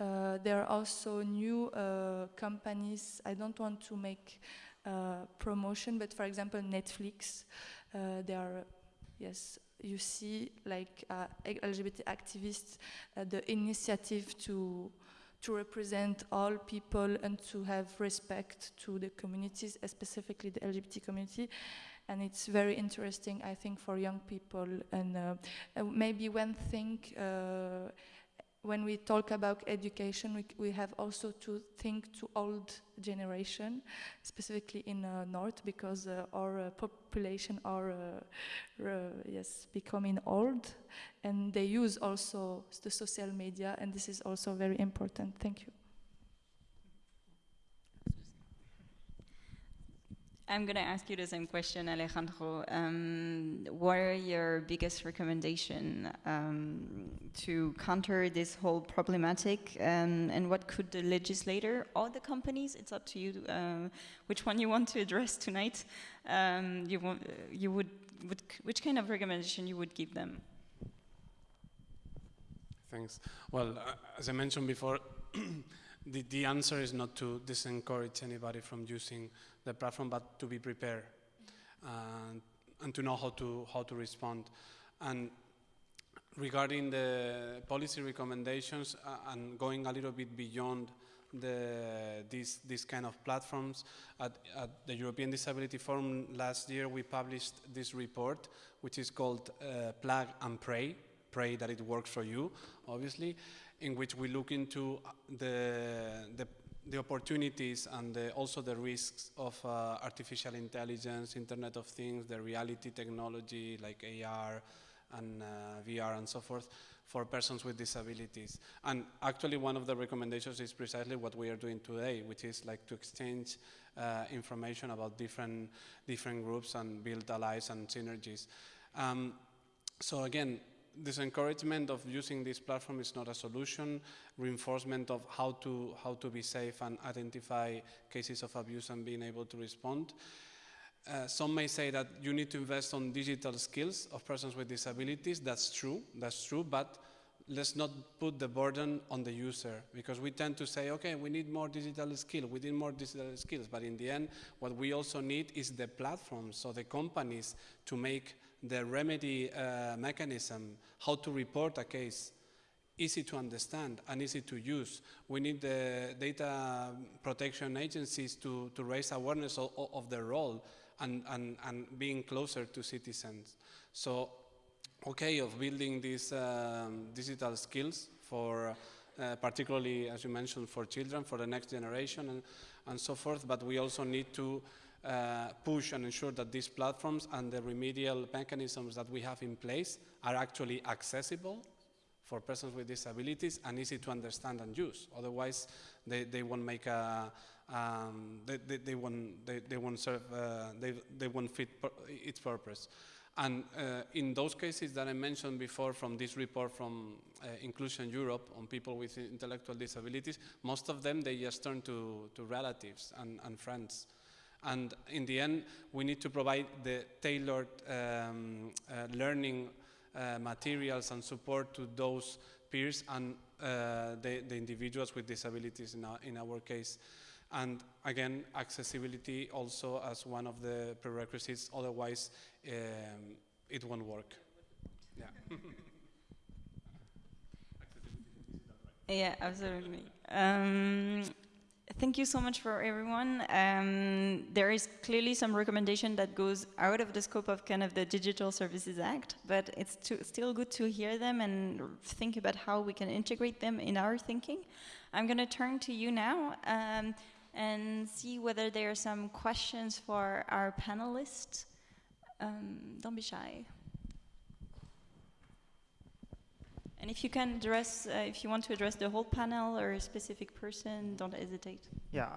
Uh, there are also new uh, companies. I don't want to make uh, promotion, but for example, Netflix. they are, yes, you see like LGBT activists, the initiative to to represent all people and to have respect to the communities, specifically the LGBT community. And it's very interesting, I think, for young people. And uh, maybe one thing, uh, when we talk about education, we, we have also to think to old generation, specifically in uh, North, because uh, our uh, population are uh, yes becoming old, and they use also the social media, and this is also very important. Thank you. I'm going to ask you the same question, Alejandro. Um, what are your biggest recommendation um, to counter this whole problematic, um, and what could the legislator or the companies? It's up to you. Uh, which one you want to address tonight? Um, you want, you would, would, which kind of recommendation you would give them? Thanks. Well, uh, as I mentioned before. the, the answer is not to disencourage anybody from using the platform, but to be prepared and, and to know how to, how to respond. And regarding the policy recommendations uh, and going a little bit beyond the, these, these kind of platforms, at, at, the European Disability Forum last year we published this report, which is called uh, Plug and Pray, pray that it works for you, obviously, in which we look into the, the, the opportunities and the, also the risks of uh, artificial intelligence, Internet of Things, the reality technology like AR and uh, VR and so forth for persons with disabilities. And actually one of the recommendations is precisely what we are doing today, which is like to exchange uh, information about different, different groups and build allies and synergies. Um, so again, this encouragement of using this platform is not a solution. Reinforcement of how to, how to be safe and identify cases of abuse and being able to respond. Uh, some may say that you need to invest on digital skills of persons with disabilities. That's true, that's true, but let's not put the burden on the user because we tend to say, okay, we need more digital skills, we need more digital skills, but in the end, what we also need is the platforms, so the companies to make the remedy uh, mechanism, how to report a case, easy to understand and easy to use. We need the data protection agencies to, to raise awareness of, of their role and, and, and being closer to citizens. So, okay, of building these um, digital skills for uh, particularly, as you mentioned, for children, for the next generation and, and so forth, but we also need to uh, push and ensure that these platforms and the remedial mechanisms that we have in place are actually accessible for persons with disabilities and easy to understand and use. Otherwise, they, they won't make a, um, they, they, they, won't, they, they won't serve, uh, they, they won't fit its purpose. And uh, in those cases that I mentioned before from this report from uh, Inclusion Europe on people with intellectual disabilities, most of them, they just turn to, to relatives and, and friends. And in the end, we need to provide the tailored um, uh, learning uh, materials and support to those peers and uh, the, the, individuals with disabilities in our, in our case. And again, accessibility also as one of the prerequisites, otherwise um, it won't work. Yeah. yeah, absolutely. Um, thank you so much for everyone. Um, there is clearly some recommendation that goes out of the scope of kind of the Digital Services Act, but it's still good to hear them and think about how we can integrate them in our thinking. I'm going to turn to you now um, and see whether there are some questions for our panelists. Um, don't be shy. And if you can address, uh, if you want to address the whole panel or a specific person, don't hesitate. Yeah,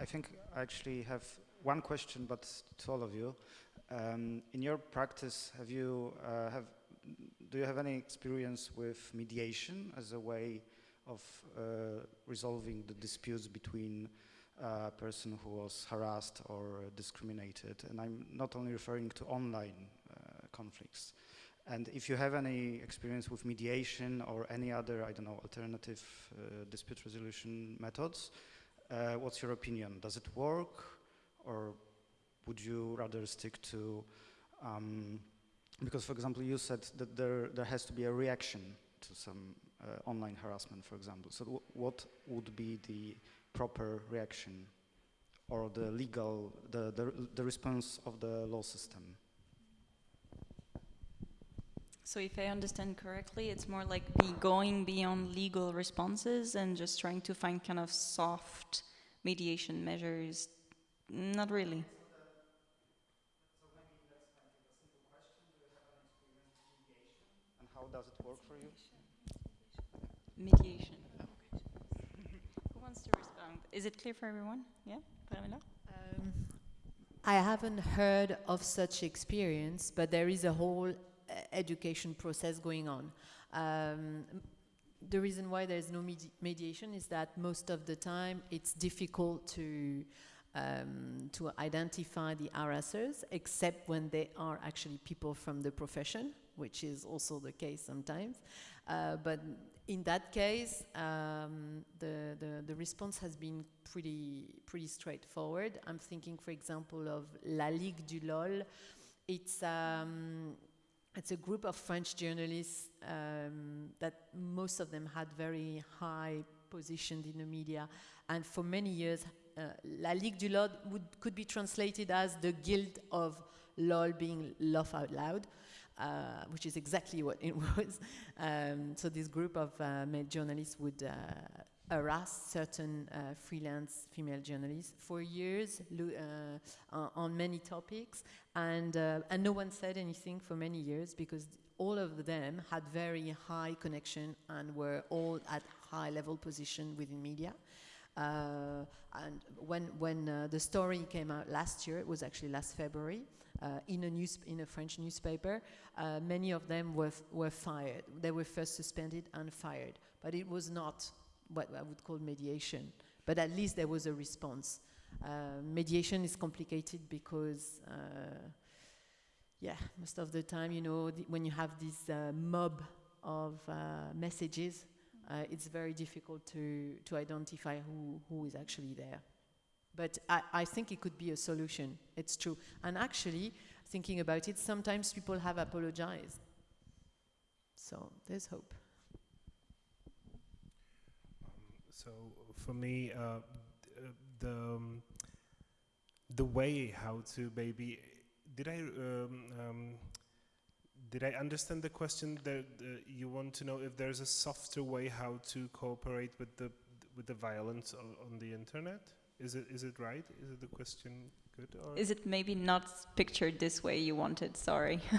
I think I actually have one question, but to all of you. Um, in your practice, have you uh, have do you have any experience with mediation as a way of uh, resolving the disputes between a person who was harassed or discriminated? And I'm not only referring to online uh, conflicts. And if you have any experience with mediation or any other, I don't know, alternative uh, dispute resolution methods, uh, what's your opinion? Does it work or would you rather stick to, um, because for example you said that there, there has to be a reaction to some uh, online harassment, for example. So what would be the proper reaction or the legal, the, the, the response of the law system? So if I understand correctly, it's more like be going beyond legal responses and just trying to find kind of soft mediation measures. Not really. And how does it work for you? Mediation. Who wants to respond? Is it clear for everyone? Yeah, Pamela? Um, I haven't heard of such experience, but there is a whole education process going on. Um, the reason why there is no medi- mediation is that most of the time it's difficult to um, to identify the harassers, except when they are actually people from the profession, which is also the case sometimes. Uh, but in that case, um, the, the, the response has been pretty, pretty straightforward. I'm thinking, for example, of La Ligue du LOL. It's, um, it's a group of French journalists um, that most of them had very high positions in the media. And for many years, uh, La Ligue du LOL would, could be translated as the guild of LOL being laugh out loud. Uh, which is exactly what it was. Um, so this group of uh, journalists would uh, harass certain uh, freelance female journalists for years uh, on- on many topics, and uh, and no one said anything for many years because all of them had very high connection and were all at high level position within media. Uh, and when when uh, the story came out last year, it was actually last February, uh, in a news in a French newspaper. Uh, many of them were were fired. They were first suspended and fired, but it was not what I would call mediation. But at least there was a response. Uh, mediation is complicated because. Uh, yeah, most of the time, you know, when you have this uh, mob of uh, messages, uh, it's very difficult to, to identify who, who is actually there. But I, I think it could be a solution. It's true. And actually, thinking about it, sometimes people have apologized. So there's hope. So for me, uh, the um, the way how to maybe did I um, um, did I understand the question that uh, you want to know if there's a softer way how to cooperate with the with the violence o- on the internet? Is it is it right? Is it the question good or Is it maybe not pictured this way you wanted? Sorry.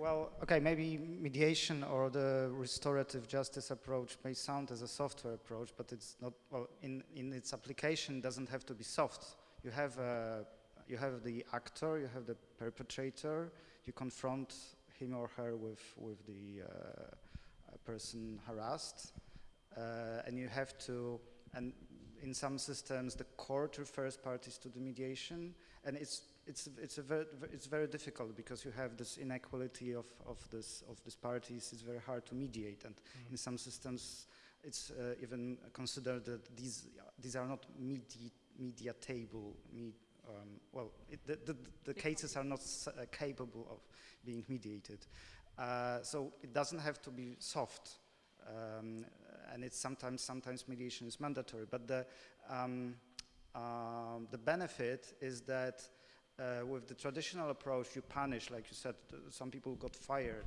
Well, okay, maybe mediation or the restorative justice approach may sound as a software approach, but it's not. Well, in, in its application, doesn't have to be soft. You have uh, you have the actor, you have the perpetrator. You confront him or her with with the uh, uh, person harassed, uh, and you have to. And in some systems, the court refers parties to the mediation, and it's it's it's a very it's very difficult because you have this inequality of of this of these parties. It's very hard to mediate, and in some systems, it's uh, even considered that these these are not medi- mediatable. Me, um, well, it, the, the, the cases are not s- uh, capable of being mediated, uh, so it doesn't have to be soft. Um, and it's sometimes sometimes mediation is mandatory, but the um, um, the benefit is that uh, with the traditional approach, you punish, like you said, some people got fired,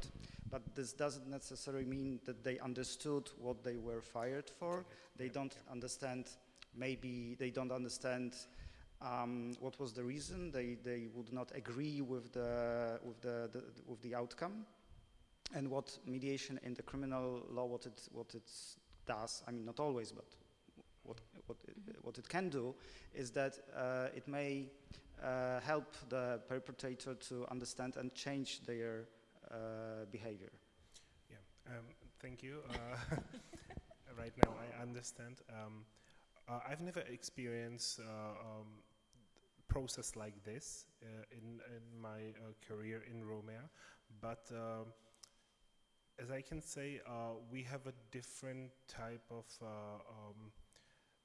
but this doesn't necessarily mean that they understood what they were fired for. They don't understand, maybe they don't understand um, what was the reason. They, they would not agree with the, with, the, the, with the outcome. And what mediation in the criminal law, what it, what it does, I mean, not always, but what, what, it, what it can do is that uh, it may uh, help the perpetrator to understand and change their uh, behavior. Yeah, um, thank you. Uh, right now, I understand. Um, uh, I've never experienced uh, um, process like this uh, in in my uh, career in Romania, but. um as I can say, uh, we have a different type of uh, um,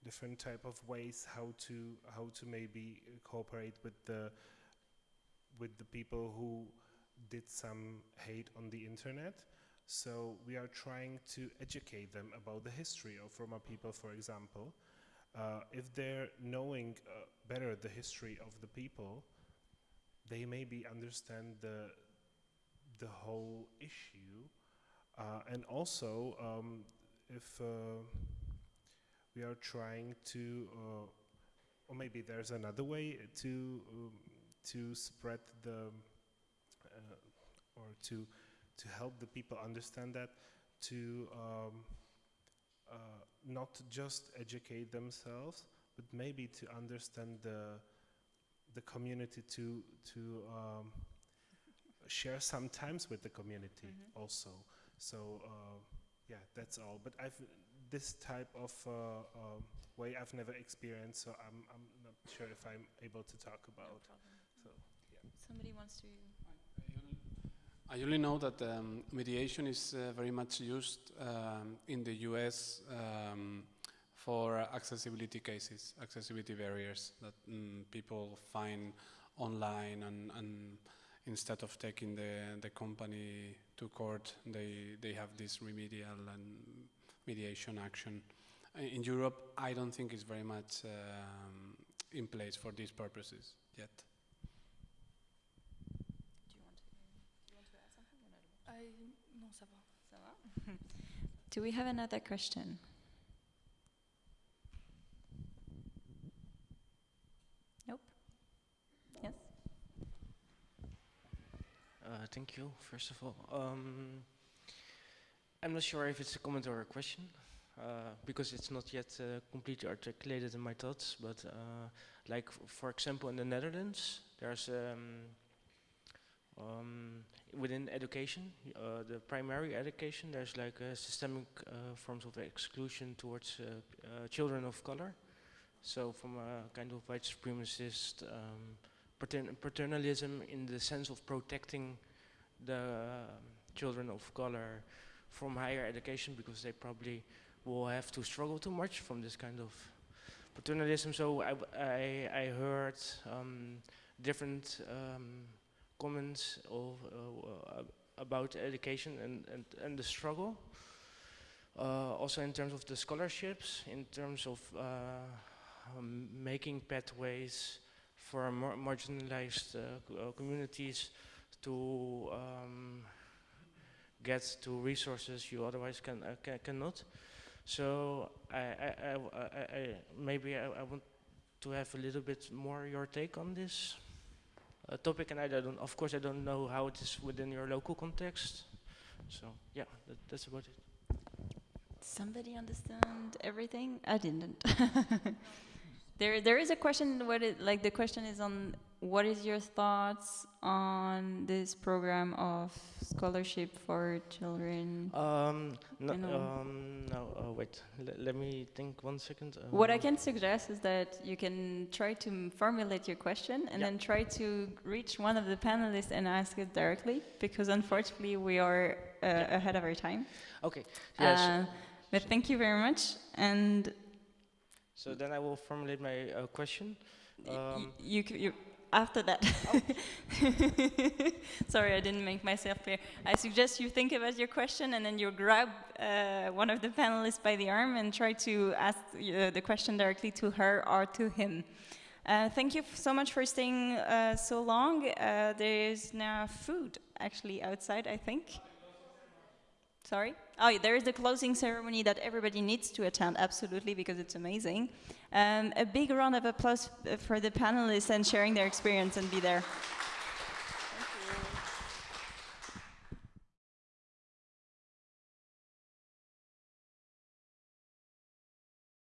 different type of ways how to how to maybe cooperate with the with the people who did some hate on the internet. So we are trying to educate them about the history of Roma people, for example. Uh, if they're knowing uh, better the history of the people, they maybe understand the the whole issue, and also um, if uh, we are trying to, uh, or maybe there's another way to um, to spread the uh, or to to help the people understand that to um, uh, not just educate themselves, but maybe to understand the the community to to um, share sometimes with the community also. So uh, yeah, that's all. But I've this type of uh, um, way I've never experienced, so I'm I'm not sure if I'm able to talk about. So yeah. Somebody wants to. I only know that um, mediation is uh, very much used um, in the US um, for accessibility cases, accessibility barriers that mm, people find online, and, and instead of taking the, the company to court, they, they have this remedial and mediation action. In Europe, I don't think it's very much um, in place for these purposes yet. Do you want to? Do you want to add something? I, non, ça va. Ça va? Do we have another question? Nope. Yes. Uh, thank you, first of all. Um, I'm not sure if it's a comment or a question, uh, because it's not yet uh, completely articulated in my thoughts, but uh, like, for example, in the Netherlands, there's, um, um, within education, uh, the primary education, there's like a systemic uh, forms of exclusion towards uh, uh, children of color. So from a kind of white supremacist um, patern- paternalism in the sense of protecting the children of color from higher education because they probably will have to struggle too much from this kind of paternalism. So I I heard um, different um, comments of, uh, about education and, and, and the struggle. Uh, also in terms of the scholarships, in terms of uh, um, making pathways for mar- marginalized uh, uh, communities to um, get to resources you otherwise can, uh, ca- cannot. So I, I, I I- maybe I, I want to have a little bit more your take on this uh, topic, and I don't, of course, I don't know how it is within your local context. So yeah, that, that's about it. Somebody understand everything? I didn't. there, there is a question. What it like? The question is on what is your thoughts on this program of scholarship for children? Um, no, um, no, uh, wait, L- let me think one second. What I Um, can suggest is that you can try to formulate your question and Yeah. then try to reach one of the panelists and ask it directly, because unfortunately we are uh, Yeah. ahead of our time. Okay, yes. Uh, but thank you very much. And so then I will formulate my uh, question. Um, you, c- you after that. Sorry, I didn't make myself clear. I suggest you think about your question and then you grab uh, one of the panelists by the arm and try to ask uh, the question directly to her or to him. Uh, thank you so much for staying uh, so long. Uh, there is now food actually outside, I think. Sorry? Oh, there is the closing ceremony that everybody needs to attend, absolutely, because it's amazing. Um, a big round of applause uh, for the panelists and sharing their experience and be there.